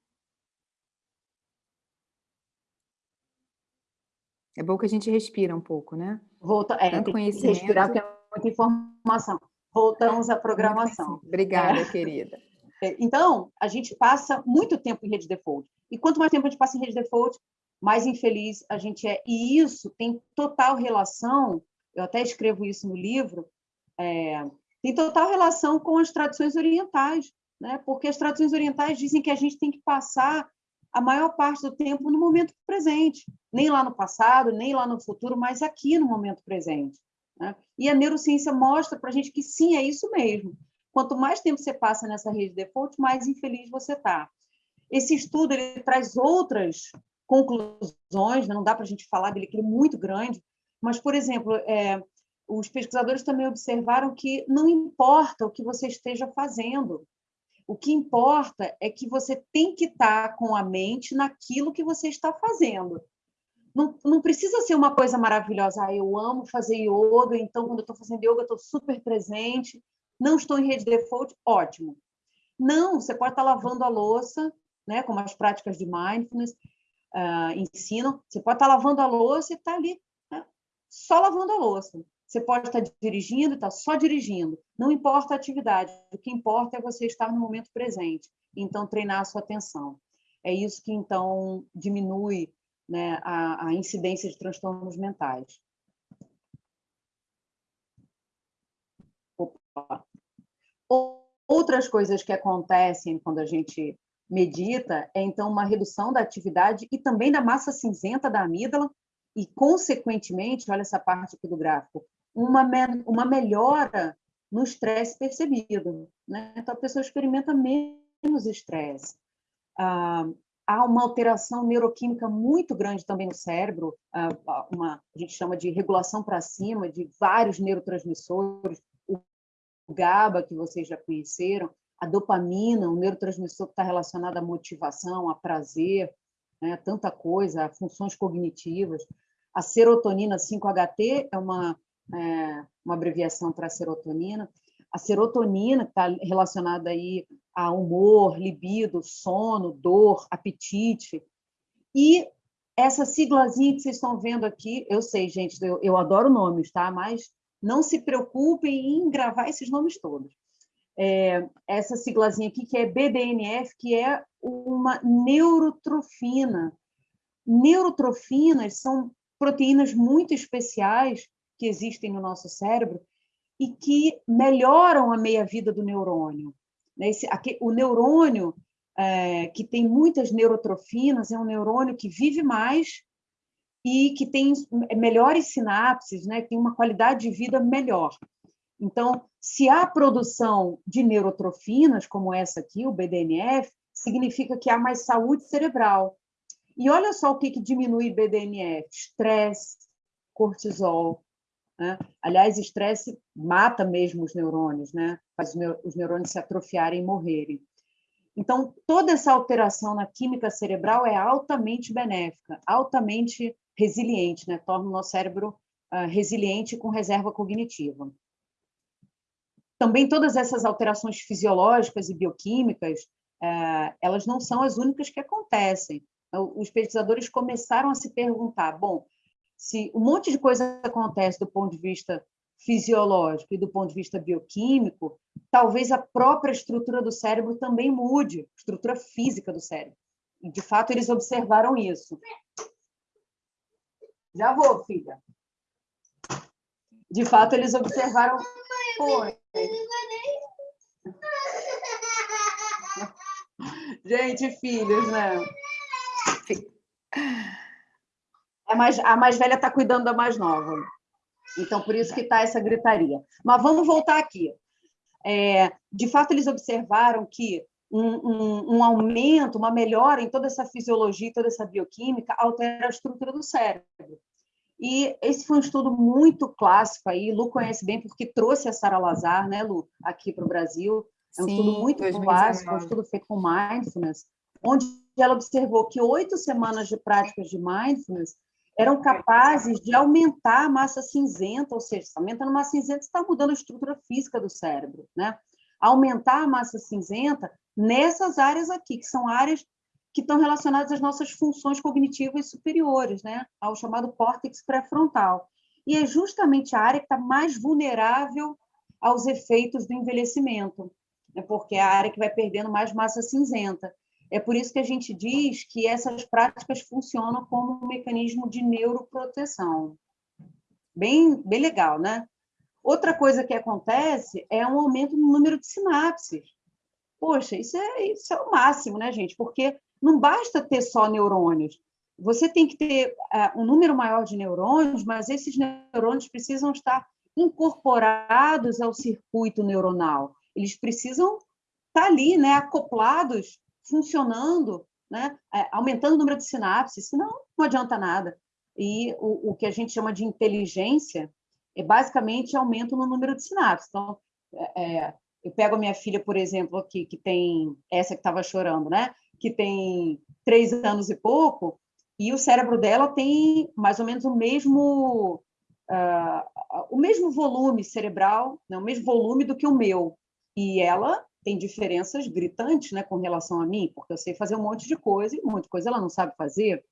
É bom que a gente respira um pouco, né? Volta, é, Tanto que respirar porque é muita informação. Voltamos à programação. Obrigada, é. querida. É, então, a gente passa muito tempo em rede default. E quanto mais tempo a gente passa em rede default, mais infeliz a gente é. E isso tem total relação, eu até escrevo isso no livro, é, tem total relação com as tradições orientais, né? porque as tradições orientais dizem que a gente tem que passar a maior parte do tempo no momento presente, nem lá no passado, nem lá no futuro, mas aqui no momento presente. Né? E a neurociência mostra para a gente que sim, é isso mesmo. Quanto mais tempo você passa nessa rede default, mais infeliz você está. Esse estudo ele traz outras conclusões, né? não dá para a gente falar dele, que ele é muito grande, mas, por exemplo, é, os pesquisadores também observaram que não importa o que você esteja fazendo, o que importa é que você tem que estar com a mente naquilo que você está fazendo. Não, não precisa ser uma coisa maravilhosa. Ah, eu amo fazer yoga, então quando eu estou fazendo yoga, eu estou super presente. Não estou em rede default, ótimo. Não, você pode estar lavando a louça, né, como as práticas de mindfulness uh, ensinam. Você pode estar lavando a louça e estar tá ali, né, só lavando a louça. Você pode estar dirigindo e estar só dirigindo. Não importa a atividade, o que importa é você estar no momento presente. Então, treinar a sua atenção. É isso que, então, diminui né, a, a incidência de transtornos mentais. Opa. Outras coisas que acontecem quando a gente medita é, então, uma redução da atividade e também da massa cinzenta da amígdala e, consequentemente, olha essa parte aqui do gráfico, uma, me uma melhora no estresse percebido. Né? Então, a pessoa experimenta menos estresse. Ah, há uma alteração neuroquímica muito grande também no cérebro, ah, uma, a gente chama de regulação para cima de vários neurotransmissores, o GABA, que vocês já conheceram, a dopamina, um neurotransmissor que está relacionado à motivação, a prazer, né? tanta coisa, a funções cognitivas. A serotonina 5-HT é uma é, uma abreviação para serotonina. A serotonina está relacionada aí a humor, libido, sono, dor, apetite. E essa siglazinha que vocês estão vendo aqui, eu sei, gente, eu, eu adoro nomes, tá? Mas não se preocupem em gravar esses nomes todos. É, essa siglazinha aqui, que é BDNF, que é uma neurotrofina. Neurotrofinas são proteínas muito especiais que existem no nosso cérebro e que melhoram a meia-vida do neurônio. Né? Esse, aqui, o neurônio, é, que tem muitas neurotrofinas, é um neurônio que vive mais e que tem melhores sinapses, né? tem uma qualidade de vida melhor. Então, se há produção de neurotrofinas, como essa aqui, o BDNF, significa que há mais saúde cerebral. E olha só o que, que diminui BDNF: estresse, cortisol, né? Aliás, estresse mata mesmo os neurônios, né? faz os neurônios se atrofiarem e morrerem. Então, toda essa alteração na química cerebral é altamente benéfica, altamente resiliente, né? torna o nosso cérebro uh, resiliente com reserva cognitiva. Também todas essas alterações fisiológicas e bioquímicas, uh, elas não são as únicas que acontecem. Os pesquisadores começaram a se perguntar, bom, se um monte de coisa acontece do ponto de vista fisiológico e do ponto de vista bioquímico, talvez a própria estrutura do cérebro também mude, estrutura física do cérebro. E, de fato, eles observaram isso. Já vou, filha. De fato, eles observaram. Oi. Gente, filhos, né? A mais, a mais velha está cuidando da mais nova. Então, por isso que está essa gritaria. Mas vamos voltar aqui. É, de fato, eles observaram que um, um, um, aumento, uma melhora em toda essa fisiologia, toda essa bioquímica, altera a estrutura do cérebro. E esse foi um estudo muito clássico aí, Lu conhece bem, porque trouxe a Sara Lazar, né, Lu, aqui para o Brasil. É um Sim, estudo muito 2019. clássico, um estudo feito com mindfulness, onde ela observou que oito semanas de práticas de mindfulness eram capazes de aumentar a massa cinzenta, ou seja, aumentando a massa cinzenta, está mudando a estrutura física do cérebro, né? Aumentar a massa cinzenta nessas áreas aqui, que são áreas que estão relacionadas às nossas funções cognitivas superiores, né? Ao chamado córtex pré-frontal. E é justamente a área que está mais vulnerável aos efeitos do envelhecimento, né? porque é a área que vai perdendo mais massa cinzenta. É por isso que a gente diz que essas práticas funcionam como um mecanismo de neuroproteção. Bem, bem legal, né? Outra coisa que acontece é um aumento no número de sinapses. Poxa, isso é, isso é o máximo, né, gente? Porque não basta ter só neurônios. Você tem que ter uh, um número maior de neurônios, mas esses neurônios precisam estar incorporados ao circuito neuronal. eles precisam estar tá ali, né, acoplados, funcionando, né, é, aumentando o número de sinapses, senão não adianta nada. E o, o que a gente chama de inteligência é basicamente aumento no número de sinapses. Então, é, é eu pego a minha filha, por exemplo, aqui, que tem essa que estava chorando, né? Que tem três anos e pouco, e o cérebro dela tem mais ou menos o mesmo uh, o mesmo volume cerebral, né? o mesmo volume do que o meu. E ela tem diferenças gritantes, né, com relação a mim, porque eu sei fazer um monte de coisa e muita coisa ela não sabe fazer.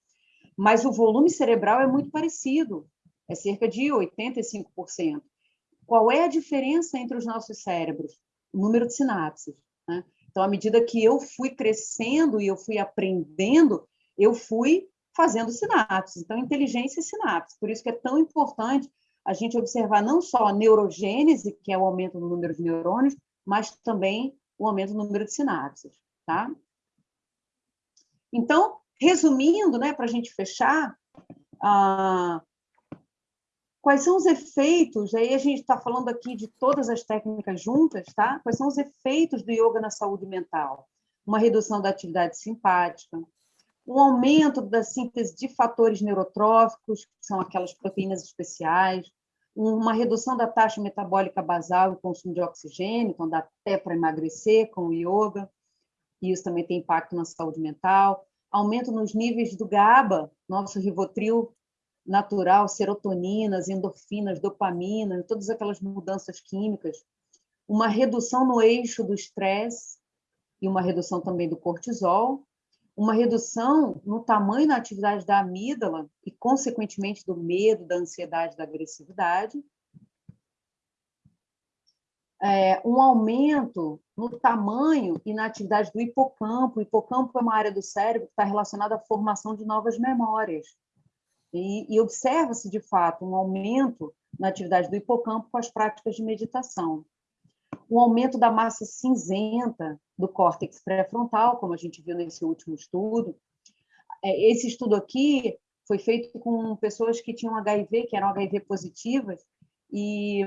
Mas o volume cerebral é muito parecido, é cerca de 85%. Qual é a diferença entre os nossos cérebros? O número de sinapses. Né? Então, à medida que eu fui crescendo e eu fui aprendendo, eu fui fazendo sinapses. Então, inteligência e sinapses. Por isso que é tão importante a gente observar não só a neurogênese, que é o aumento do número de neurônios, mas também o aumento do número de sinapses. Tá? Então, resumindo, né, para a gente fechar, ah, quais são os efeitos, aí a gente está falando aqui de todas as técnicas juntas, tá? Quais são os efeitos do yoga na saúde mental? Uma redução da atividade simpática, um aumento da síntese de fatores neurotróficos, que são aquelas proteínas especiais, uma redução da taxa metabólica basal e consumo de oxigênio, então dá até para emagrecer com o yoga, e isso também tem impacto na saúde mental, aumento nos níveis do GABA, nosso Rivotril natural, serotoninas, endorfinas, dopamina, todas aquelas mudanças químicas, uma redução no eixo do estresse e uma redução também do cortisol, uma redução no tamanho e na atividade da amígdala e, consequentemente, do medo, da ansiedade, da agressividade, é, um aumento no tamanho e na atividade do hipocampo. O hipocampo é uma área do cérebro que está relacionada à formação de novas memórias. E, e observa-se, de fato, um aumento na atividade do hipocampo com as práticas de meditação. Um aumento da massa cinzenta do córtex pré-frontal, como a gente viu nesse último estudo. É, esse estudo aqui foi feito com pessoas que tinham HIV, que eram HIV positivas, e,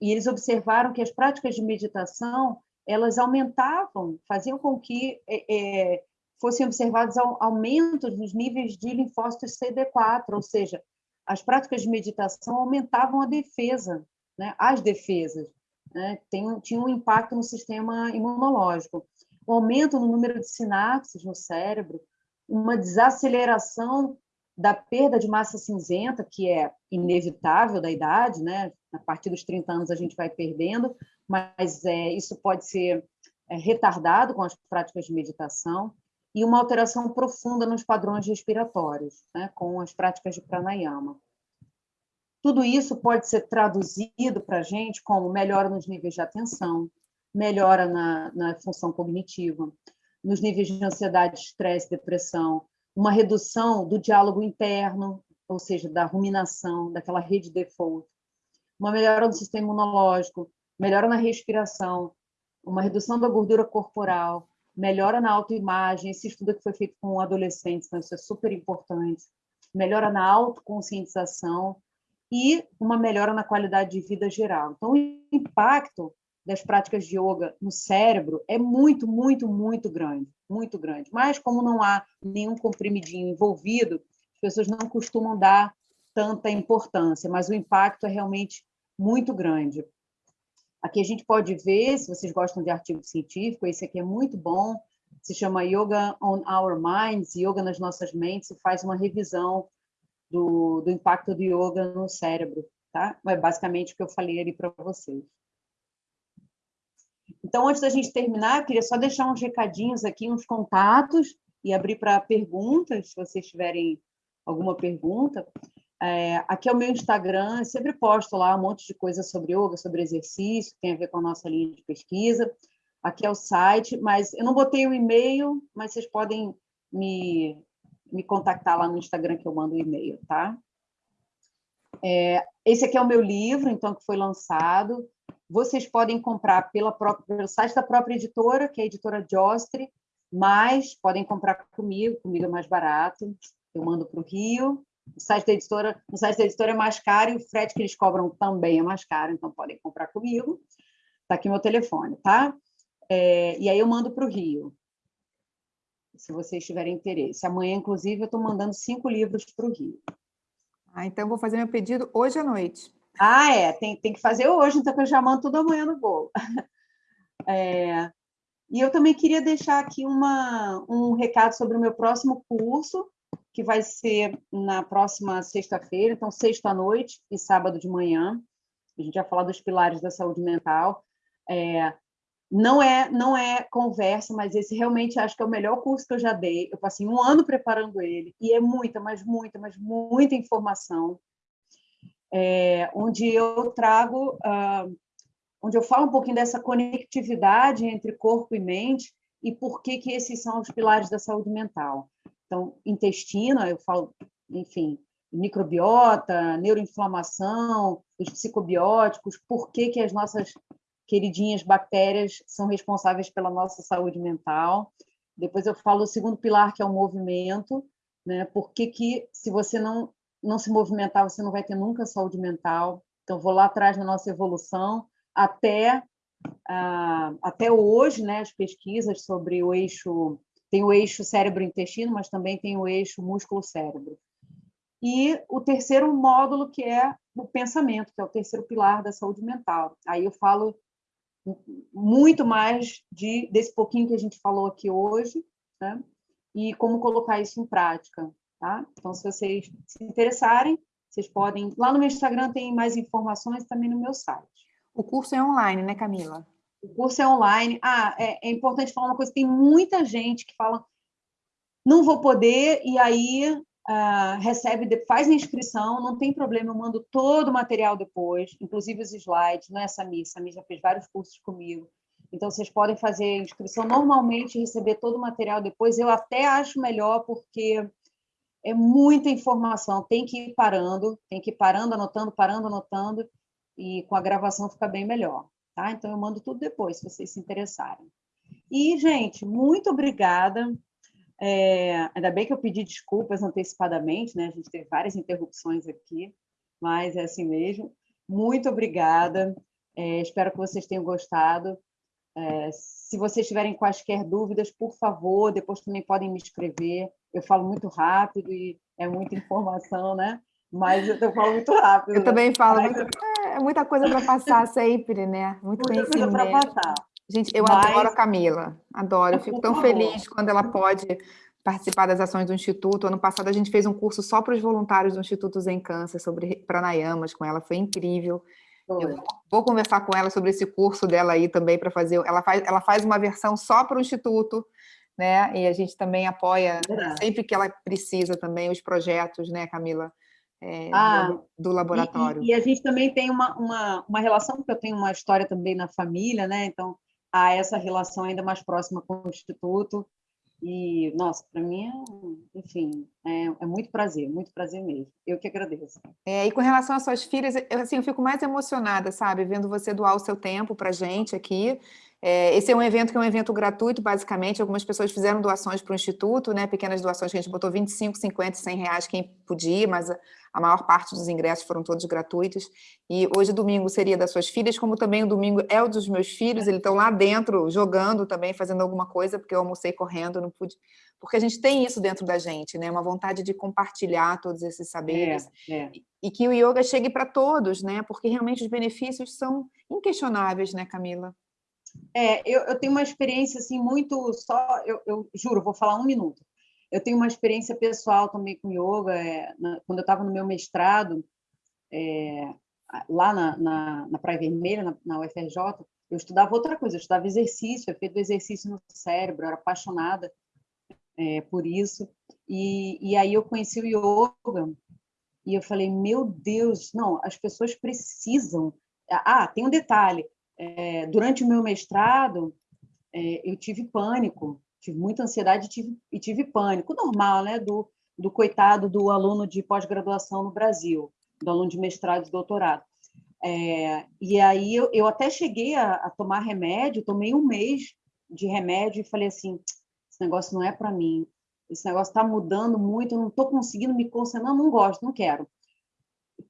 e eles observaram que as práticas de meditação elas aumentavam, faziam com que é, é fossem observados aumentos nos níveis de linfócitos CD4, ou seja, as práticas de meditação aumentavam a defesa, né? as defesas, né? Tem, tinha um impacto no sistema imunológico. O aumento no número de sinapses no cérebro, uma desaceleração da perda de massa cinzenta, que é inevitável da idade, né? A partir dos 30 anos a gente vai perdendo, mas é, isso pode ser é, retardado com as práticas de meditação e uma alteração profunda nos padrões respiratórios, né, com as práticas de pranayama. Tudo isso pode ser traduzido para a gente como melhora nos níveis de atenção, melhora na, na função cognitiva, nos níveis de ansiedade, estresse, depressão, uma redução do diálogo interno, ou seja, da ruminação, daquela rede default, uma melhora do sistema imunológico, melhora na respiração, uma redução da gordura corporal, melhora na autoimagem, esse estudo que foi feito com adolescentes, então isso é super importante, melhora na autoconscientização e uma melhora na qualidade de vida geral. Então, o impacto das práticas de yoga no cérebro é muito, muito, muito grande, muito grande. Mas como não há nenhum comprimidinho envolvido, as pessoas não costumam dar tanta importância, mas o impacto é realmente muito grande. Aqui a gente pode ver, se vocês gostam de artigo científico, esse aqui é muito bom, se chama Yoga on Our Minds, Yoga nas nossas mentes, e faz uma revisão do, do impacto do yoga no cérebro, tá? É basicamente o que eu falei ali para vocês. Então, antes da gente terminar, eu queria só deixar uns recadinhos aqui, uns contatos, e abrir para perguntas, se vocês tiverem alguma pergunta. É, aqui é o meu Instagram, eu sempre posto lá um monte de coisa sobre yoga, sobre exercício, tem a ver com a nossa linha de pesquisa. Aqui é o site, mas eu não botei o e-mail, mas vocês podem me, me contactar lá no Instagram que eu mando o e-mail, tá? É, esse aqui é o meu livro, então, que foi lançado. Vocês podem comprar pela própria, pelo site da própria editora, que é a editora Jostre, mas podem comprar comigo, comigo é mais barato. Eu mando para o Rio, o site da editora, no site da editora é mais caro e o frete que eles cobram também é mais caro, então podem comprar comigo. Está aqui meu telefone, tá? É, e aí eu mando para o Rio, se vocês tiverem interesse. Amanhã, inclusive, eu estou mandando cinco livros para o Rio. Ah, então vou fazer meu pedido hoje à noite. Ah, é, tem, tem que fazer hoje, então eu já mando tudo amanhã no bolo. É, e eu também queria deixar aqui uma, um recado sobre o meu próximo curso, que vai ser na próxima sexta-feira, então sexta à noite e sábado de manhã. A gente vai falar dos pilares da saúde mental. É, não é não é conversa, mas esse realmente acho que é o melhor curso que eu já dei. Eu passei um ano preparando ele e é muita, mas muita, mas muita informação, é, onde eu trago uh, onde eu falo um pouquinho dessa conectividade entre corpo e mente e por que, que esses são os pilares da saúde mental. Então, intestino, eu falo, enfim, microbiota, neuroinflamação, os psicobióticos, por que, que as nossas queridinhas bactérias são responsáveis pela nossa saúde mental. Depois eu falo o segundo pilar, que é o movimento, né? Por que, que se você não, não se movimentar, você não vai ter nunca saúde mental. Então, vou lá atrás na nossa evolução, até, ah, até hoje, né, as pesquisas sobre o eixo, tem o eixo cérebro-intestino, mas também tem o eixo músculo-cérebro. E o terceiro módulo, que é o pensamento, que é o terceiro pilar da saúde mental. Aí eu falo muito mais de, desse pouquinho que a gente falou aqui hoje, né? e como colocar isso em prática. Tá? Então, se vocês se interessarem, vocês podem... Lá no meu Instagram tem mais informações também no meu site. O curso é online, né, Camila? O curso é online. Ah, é, é importante falar uma coisa: tem muita gente que fala, não vou poder, e aí uh, recebe, faz a inscrição, não tem problema, eu mando todo o material depois, inclusive os slides, não é essa Samir já fez vários cursos comigo. Então, vocês podem fazer a inscrição normalmente receber todo o material depois. Eu até acho melhor, porque é muita informação, tem que ir parando, tem que ir parando, anotando, parando, anotando, e com a gravação fica bem melhor, tá? Então eu mando tudo depois, se vocês se interessarem. E, gente, muito obrigada. É, ainda bem que eu pedi desculpas antecipadamente, né? A gente teve várias interrupções aqui, mas é assim mesmo. Muito obrigada. É, espero que vocês tenham gostado. É, se vocês tiverem quaisquer dúvidas, por favor, depois também podem me escrever. Eu falo muito rápido e é muita informação, né? Mas eu falo muito rápido. Eu né? também falo muito. É muita coisa para passar sempre, né? Muito muita conhecimento. coisa para passar. Gente, eu Mas... adoro a Camila, adoro. Eu fico tão feliz quando ela pode participar das ações do Instituto. Ano passado a gente fez um curso só para os voluntários do Instituto Zen Câncer sobre pranayamas com ela, foi incrível. Eu vou conversar com ela sobre esse curso dela aí também para fazer. Ela faz, ela faz uma versão só para o Instituto, né? E a gente também apoia é. sempre que ela precisa também os projetos, né, Camila? é, ah, do, do, laboratório. E, e, a gente também tem uma, uma, uma relação, porque eu tenho uma história também na família, né? Então, há essa relação ainda mais próxima com o Instituto. E, nossa, para mim, é, enfim, é, é, muito prazer, muito prazer mesmo. Eu que agradeço. É, e com relação às suas filhas, eu, assim, eu fico mais emocionada, sabe? Vendo você doar o seu tempo para gente aqui. É, esse é um evento que é um evento gratuito, basicamente. Algumas pessoas fizeram doações para o Instituto, né? pequenas doações que a gente botou 25, 50, 100 reais quem podia, mas a, maior parte dos ingressos foram todos gratuitos. E hoje, domingo, seria das suas filhas, como também o domingo é o dos meus filhos, eles estão lá dentro, jogando também, fazendo alguma coisa, porque eu almocei correndo, não pude... Porque a gente tem isso dentro da gente, né? uma vontade de compartilhar todos esses saberes. É, é. E, e que o yoga chegue para todos, né? porque realmente os benefícios são inquestionáveis, né, Camila? É, eu, eu, tenho uma experiência assim muito só, eu, eu, juro, vou falar um minuto. Eu tenho uma experiência pessoal também com yoga. É, na, quando eu estava no meu mestrado, é, lá na, na, na, Praia Vermelha, na, na, UFRJ, eu estudava outra coisa, eu estudava exercício, eu do exercício no cérebro, eu era apaixonada é, por isso. E, e aí eu conheci o yoga e eu falei, meu Deus, não, as pessoas precisam. Ah, tem um detalhe, é, durante o meu mestrado, é, eu tive pânico, tive muita ansiedade e tive, e tive pânico, normal, né, do, do coitado do aluno de pós-graduação no Brasil, do aluno de mestrado e doutorado. É, e aí eu, eu até cheguei a, a, tomar remédio, tomei um mês de remédio e falei assim, esse negócio não é para mim, esse negócio está mudando muito, eu não estou conseguindo me concentrar, não, não gosto, não quero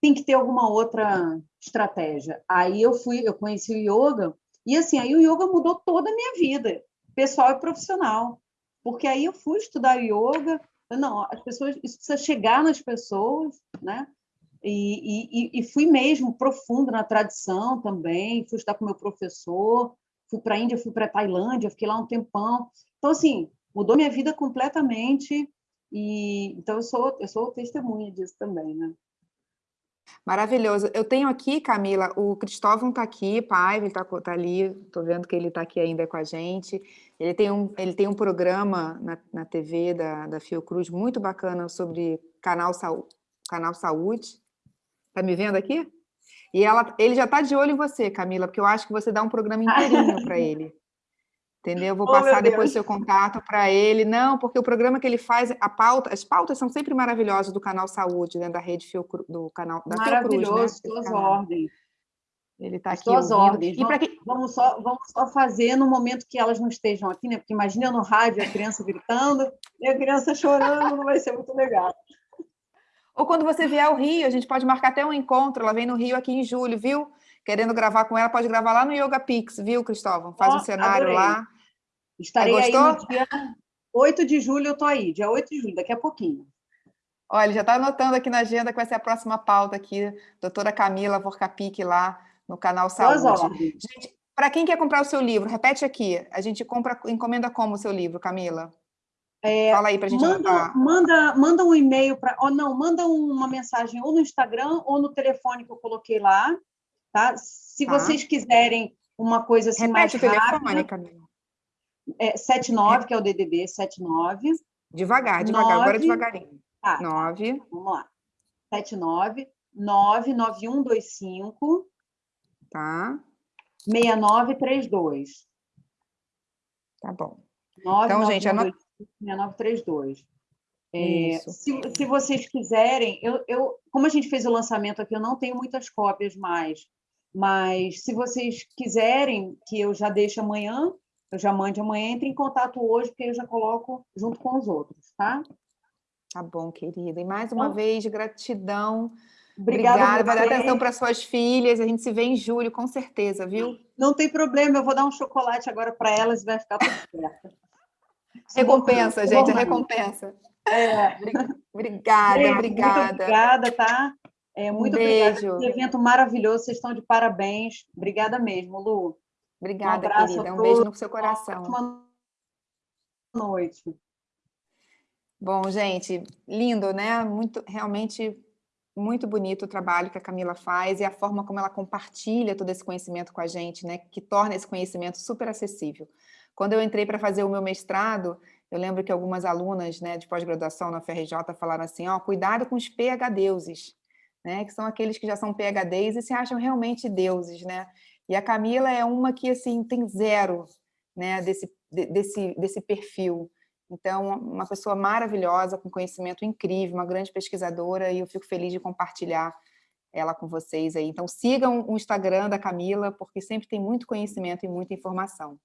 tem que ter alguma outra estratégia. Aí eu fui, eu conheci o yoga E assim, aí o yoga mudou toda a minha vida, pessoal e profissional. Porque aí eu fui estudar yoga, não, as pessoas, isso precisa chegar nas pessoas, né? E, e, e fui mesmo profundo na tradição também, fui estudar com meu professor, fui para a Índia, fui para a Tailândia, fiquei lá um tempão. Então, assim, mudou minha vida completamente, e então eu sou, eu sou testemunha disso também, né? Maravilhoso. Eu tenho aqui, Camila, o Cristóvão está aqui, pai, ele está tá ali, estou vendo que ele está aqui ainda com a gente. Ele tem um, ele tem um programa na, na TV da, da Fiocruz muito bacana sobre canal, canal Saúde. Está me vendo aqui? E ela, ele já está de olho em você, Camila, porque eu acho que você dá um programa inteirinho para ele. Entendeu? Vou oh, passar depois seu contato para ele. Não, porque o programa que ele faz, a pauta, as pautas são sempre maravilhosas do canal Saúde, né, da rede Fiocru, do canal da Maravilhoso, Fiocruz, né, suas ordens. Ele está aqui Suas ordens. E vamos, que... vamos, só, vamos só fazer no momento que elas não estejam aqui, né? Porque imagina no rádio a criança gritando e a criança chorando, não vai ser muito legal. Ou quando você vier ao Rio, a gente pode marcar até um encontro, ela vem no Rio aqui em julho, viu? Querendo gravar com ela, pode gravar lá no Yoga Pix, viu, Cristóvão? Faz oh, um cenário adorei. lá. Estarei aí no dia 8 de julho, eu estou aí, dia 8 de julho, daqui a pouquinho. Olha, já está anotando aqui na agenda que vai ser a próxima pauta aqui, doutora Camila Vorcapic lá no canal Saúde. Gente, para quem quer comprar o seu livro, repete aqui, a gente compra, encomenda como o seu livro, Camila? É, Fala aí para a gente manda, manda, manda um e-mail para, ou não, manda uma mensagem ou no Instagram ou no telefone que eu coloquei lá, tá? Se tá. vocês quiserem uma coisa assim Repete mais rápida... Telefone, Camila. É, 79, que é o DDD, 79. Devagar, devagar, 9, agora devagarinho. Tá, 9. Vamos lá. 79 99125 Tá. 6932. Tá bom. 9, então, 9, gente, anota... 6932. É, se, se vocês quiserem, eu, eu, como a gente fez o lançamento aqui, eu não tenho muitas cópias mais, mas se vocês quiserem que eu já deixe amanhã, eu já mande amanhã, entre em contato hoje, porque eu já coloco junto com os outros, tá? Tá bom, querida. E mais uma então, vez, gratidão. Obrigada. Obrigada. Vai dar atenção para suas filhas. A gente se vê em julho, com certeza, viu? Não tem problema. Eu vou dar um chocolate agora para elas e vai ficar tudo certo. recompensa, gente. recompensa. É. Obrigada, é, obrigada. Muito obrigada, tá? É, muito um beijo. obrigada. Evento maravilhoso. Vocês estão de parabéns. Obrigada mesmo, Lu. Obrigada, um querida. Um beijo no seu coração. Boa noite. Bom, gente, lindo, né? Muito, realmente muito bonito o trabalho que a Camila faz e a forma como ela compartilha todo esse conhecimento com a gente, né? Que torna esse conhecimento super acessível. Quando eu entrei para fazer o meu mestrado, eu lembro que algumas alunas né, de pós-graduação na FRJ falaram assim, ó, cuidado com os PHDeuses, né? Que são aqueles que já são PHDs e se acham realmente deuses, né? E a Camila é uma que, assim, tem zero né, desse, desse, desse perfil. Então, uma pessoa maravilhosa, com conhecimento incrível, uma grande pesquisadora, e eu fico feliz de compartilhar ela com vocês aí. Então, sigam o Instagram da Camila, porque sempre tem muito conhecimento e muita informação.